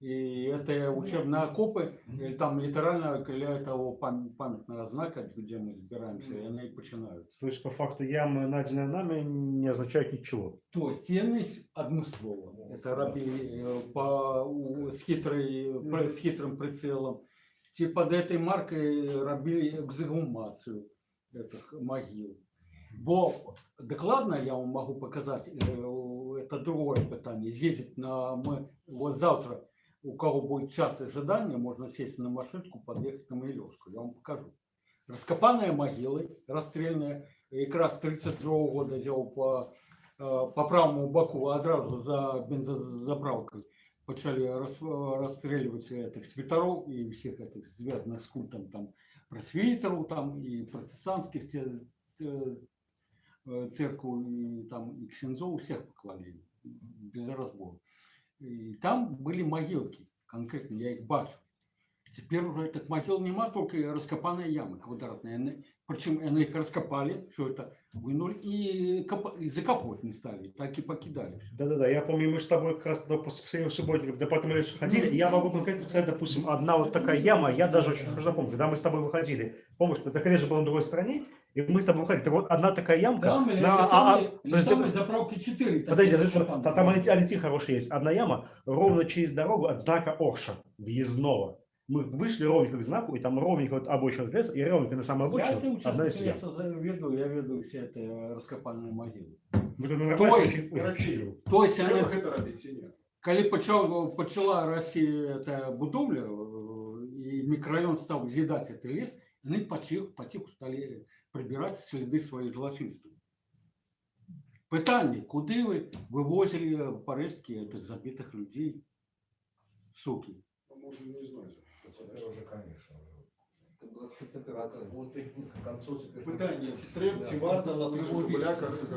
И это учебные окопы, и там литерально для того пам- памятного знака, где мы збираемся, и они починают. То есть, по факту, ямы, найденные нами, не означают ничего. То ценность адмыслова. Это робили э, по, у- с, хитрой, при- с хитрым прицелом. Те под этой маркой робили эксгумацию этих могил. Бо докладно я вам могу показать, э, это другое питание. Ездить на мы вот завтра, у кого будет час ожидания, можно сесть на машинку, подъехать на Могилевскую. Я вам покажу. Раскопанные могилы, расстрельные, якраз 32 года я по, е, по правому боку одразу за бензозаправкой почали роз, розстрілювати этих світеров і всіх этих зв'язаних з культом там просвітерів там і протестантських те, те, э, церковь, и там и Ксензо, всех поклали, без разбора. И там были могилки, конкретно, я их бачу. Теперь уже этих могил нема, только раскопанные ямы квадратные. Причем они их раскопали, все это вынули и, копа- и закапывать не стали, так и покидали. Да-да-да, я помню, мы с тобой как раз на последнем субботе в департамент леса ходили, я могу конкретно сказать, допустим, одна вот такая яма, я даже очень хорошо помню, когда мы с тобой выходили, помнишь, это колледж был на другой стороне, и мы с тобой выходили, так вот одна такая ямка, Там или на, а- самые, а- или подожди, заправки 4. подожди, подожди, та- там алити хороший есть, одна яма ровно через дорогу от знака Орша, въездного. Мы вышли ровненько к знаку, и там ровненько вот обочина леса, и ровненько на самой Я это обочине одна из ям. веду, я веду все это э, раскопанные могилы. Вот это То есть, То есть, не? коли почала, почала Россия это будовля, э, и микрорайон стал взъедать этот лес, они потиху, потиху стали прибирать следы своих злочинства. Питание, куди ви вивозили порештки этих забитых людей, суки? Може, не знаю. Это уже, конечно. Это была спецоперация. Вот и к концу теперь. Питання, ці треб, ці варта на тих же кабеляках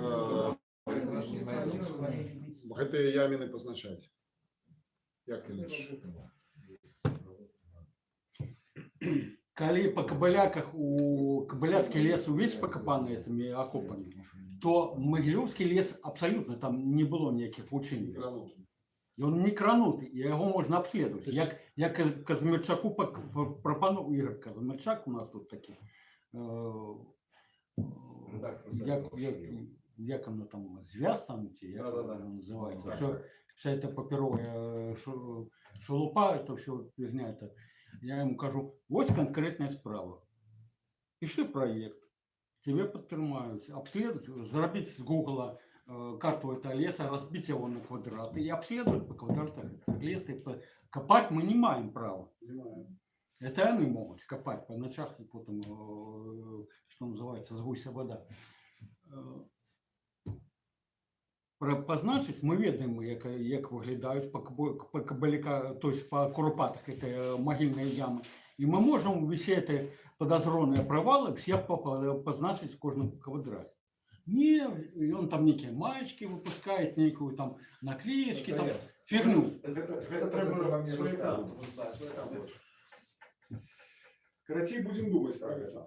Не знайдеться. гэтыя яміны пазначаць. Як ты лічыш? Коли по кабыляках у кабыляцкий лес увесь покопаны этими окопами, то Могилевский лес абсолютно там не было никаких учений. І він не кранутий, і його можна обслідувати. Як, як Каз- Казмірчаку пок- п- пропонував Ігор Казмірчак, у нас тут такий, е, е, Редактор як, сайта як, «Шевел». як воно там, зв'яз там, ці, як Да-да-да. воно називається. Так, Все, так. вся эта паперовая э, шу- шелупа, это все фигня. Это. я ему кажу, вот конкретная справа. Пиши проект, тебе подтримают, обследовать, заробить с гугла э, карту этого леса, разбить его на квадраты и обследовать по квадратам этот лес. И по- Копать мы не маем права. Это они могут копать по ночах и потом, э, что называется, с гуся вода Э, Про- Позначить, ми ведаємо, як, як виглядають по, кабо- по кабаляка, то есть по куропатах это могильные ямы. І ми можемо всі ці подозрені провали всі по- по- позначити в кожному квадраті. Ні, і він там які маєчки випускає, ніяку там наклеєчки, там фігню. Гэта, гэта трэба сваяка. Карацей, будзем думаць пра гэта.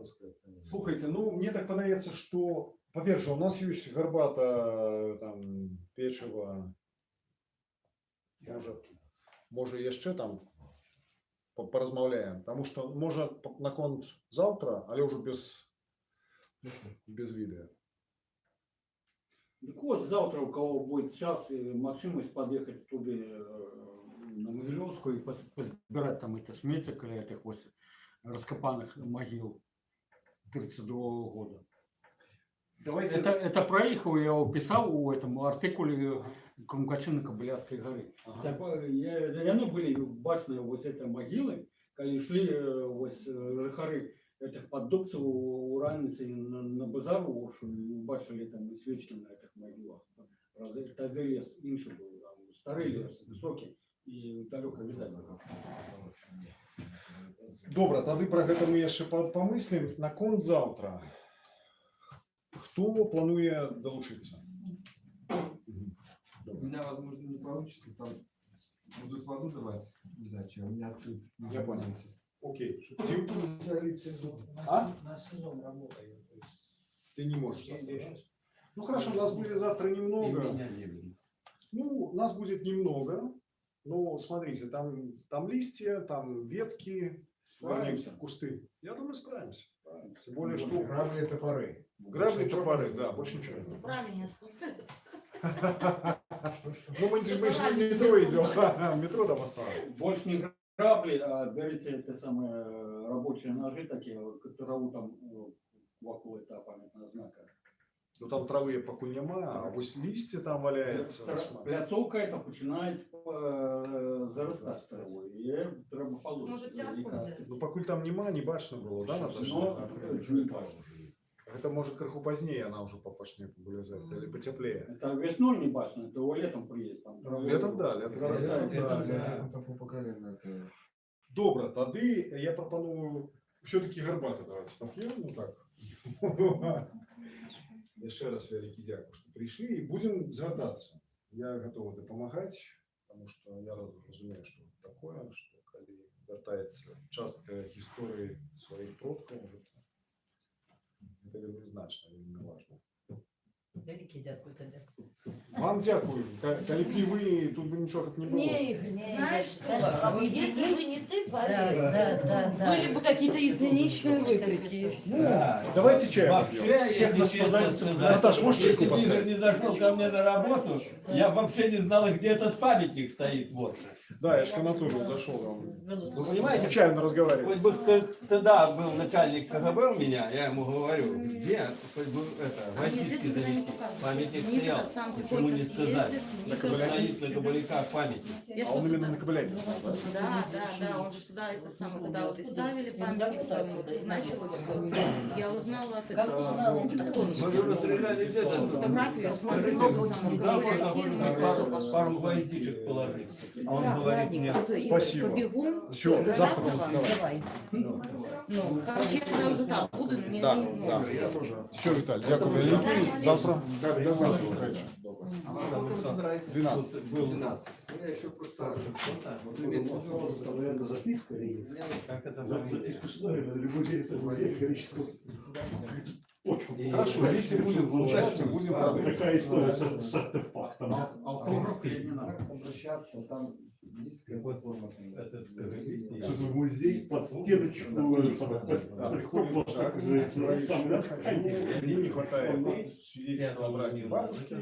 Слухайте, ну мне так падаецца, што па-перша, у нас ёсць гарбата там печыва можа, можа яшчэ там па- паразмаўляем, Таму што можа па- наконт заўтра, але ўжо без без відэа. Так вот, завтра у кого будет час и машинность подъехать туда э, на Могилевскую и пос- подбирать там это сметик или этих вот раскопанных могил 32 года. Давайте Это, это проехал, я его писал у этом артикуле Крумкачина Кобыляцкой горы. Ага. Так, э, я- и они были башные вот эти могилы, когда шли э, вот э, жихары этих поддубцев у раницы на, на базар у Оршу, и бачили там и свечки на этих могилах. Правда, Тогда лес інший був, там, старий лес, високий, і далеко видать. було. Добра, тады пра гэта мы яшчэ па- памыслім наконт заўтра. Хто плануе далучыцца? У меня, возможно, не получится, там будут воду давать иначе, а у меня открыт. Я понял. Окей. А? На сезон работает. то есть Ты не можешь завтра, да? Ну хорошо, у нас будет завтра И немного. меня не. Ну, нас будет немного. Но смотрите, там, там листья, там ветки, вернее, Справимся. кусты. Я думаю, справимся. Тем более, что Грабли это топоры. грабли топоры, да, больше ничего. не Правильно, Ну, мы, же- в метро идем. Метро там оставим. Больше не грабли, а берите это самые рабочие ножи такие, траву там э, вокруг этого памятного знака. Ну там травы пакуль няма, а вось листья там валяется. Тра- Пляцовка это починає е, заростати травою. І треба получити. Може, тяпку взяти? Ну пакуль там няма, не бачно было, да, Наташа? Но не бачу. Это может крыху позднее она уже попачнее вылезать, или потеплее. Это весной не бачно, это летом приїзд. Там траву Летом, да, летом. заростає. Да, летом такое по колено. это- Добра, тады я прапаную все-таки гарбата давайте попьем, ну так. Яшчэ раз вялікі дзякуй, што прыйшлі і будзем звяртацца. Я гатовы дапамагаць, таму што я раз- разумею, што такое, што калі вяртаецца частка гісторыі сваіх продкаў, гэта, гэта вельмі значна, вельмі важна. Вялікі дзякуй табе. Вам дзякую. Ка- Калі б не вы, тут бы нічога б не было. Не, Игорь, Не, знаешь я- что? а вы Если едите? бы не ты, Да, поверь, да, да, да. были бы какие-то единичные выкрики и все. Да. Давайте чай Вообще, попьем. если Всех нас честно позовите. сказать, Наташ, можешь если чайку бы Игорь поставить? не зашел ко мне на работу, я вообще не знал, где этот памятник стоит в Орше. Да, я ж к Анатолию зашел. Вам. Вы понимаете, Случайно разговаривали. Хоть бы тогда был начальник КГБ у меня, я ему говорю, где хоть бы это, завести. Памятник стоял. сам Почему не сказать? Никита- стоит на кабаляках памятник. А он именно на Кобыляке. Да, да, да, он же туда это самое, когда вот и ставили памятник, там вот началось все. Я узнала от этого. Мы же расстреляли где-то. Фотографию я пошел. Пару гвоздичек положить. А он говорит мне, всё, Игорь, Спасибо. побегу. Всё, Всё, завтра вам? давай. Ну, короче, я тогда уже там буду, мне Да, не- ну, да. Все, Виталий, дякую. Завтра. Да, да, завтра. А во сколько вы собираетесь? 12. Был 12. У меня еще просто... Там, наверное, записка есть. как это на любой директор музея количество почку. Хорошо, если будет получаться, будем такая история с, артефактом. Автограф или не надо? Как обращаться, там есть какая-то форма. Этот КГБист, я- Что-то в музей под стеночку. Мне не хватает о браке бабушки.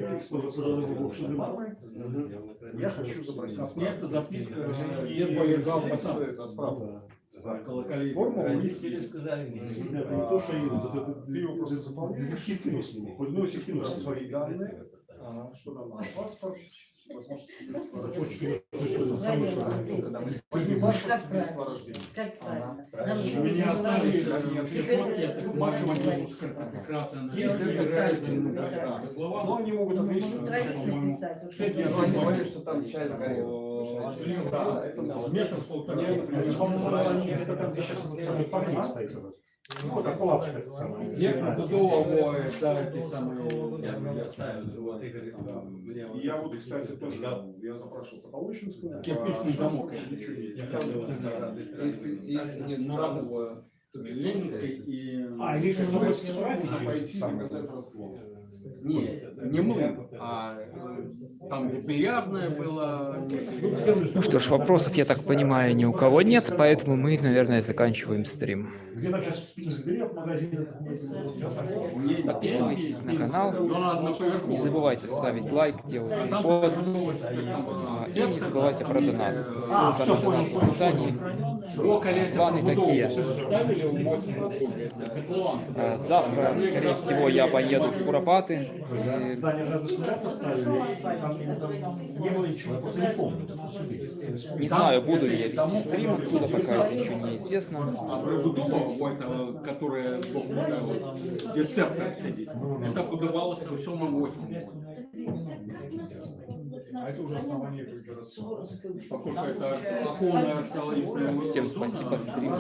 Я хочу запросить Нет, записка, дед полежал если сам. это справка. Колоколей. Форма у них есть. сказали мне. Это не то, что это, это, Ты его просто заполняешь. детектив кино ну, Про сниму. свои данные. Что там надо? Паспорт. У меня остались можно один написать. как раз она Если программу. Но Глава. они могут ответить, по-моему, говорили, что там это можно. Метр полтора. Мне, например, Это, там, сейчас самый памятник стоит. Ну, это самые... Я Игорь, Да. вот И я вот, кстати, тоже я запрашивал Потолочинскую. Кирпичный не страны. Если, нет На правого, то Ленинской и... А, или еще пойти на процесс раствора. Не, не мы, а э, там где бильярдная была. Ну что ж, вопросов, я так понимаю, ни у кого нет, поэтому мы, наверное, заканчиваем стрим. Где там сейчас пинск дерев в магазине? Подписывайтесь на канал, не забывайте ставить лайк, делать репост, новость, а, и не забывайте про донат. А, Ссылка на в описании. Планы такие. Ставили в 8 котлован. А, Завтра, скорее всего, я поеду в Куропаты. И Здание надо сюда поставили, и там не было ничего, я просто не помню. Не знаю, буду ли я вести стрим оттуда, пока это еще неизвестно. А про Будова, вот, э, которая э, вот, где церковь сидит, это подавалось во всем 8 А это уже основание как раз. Поскольку это Всем спасибо, стрим.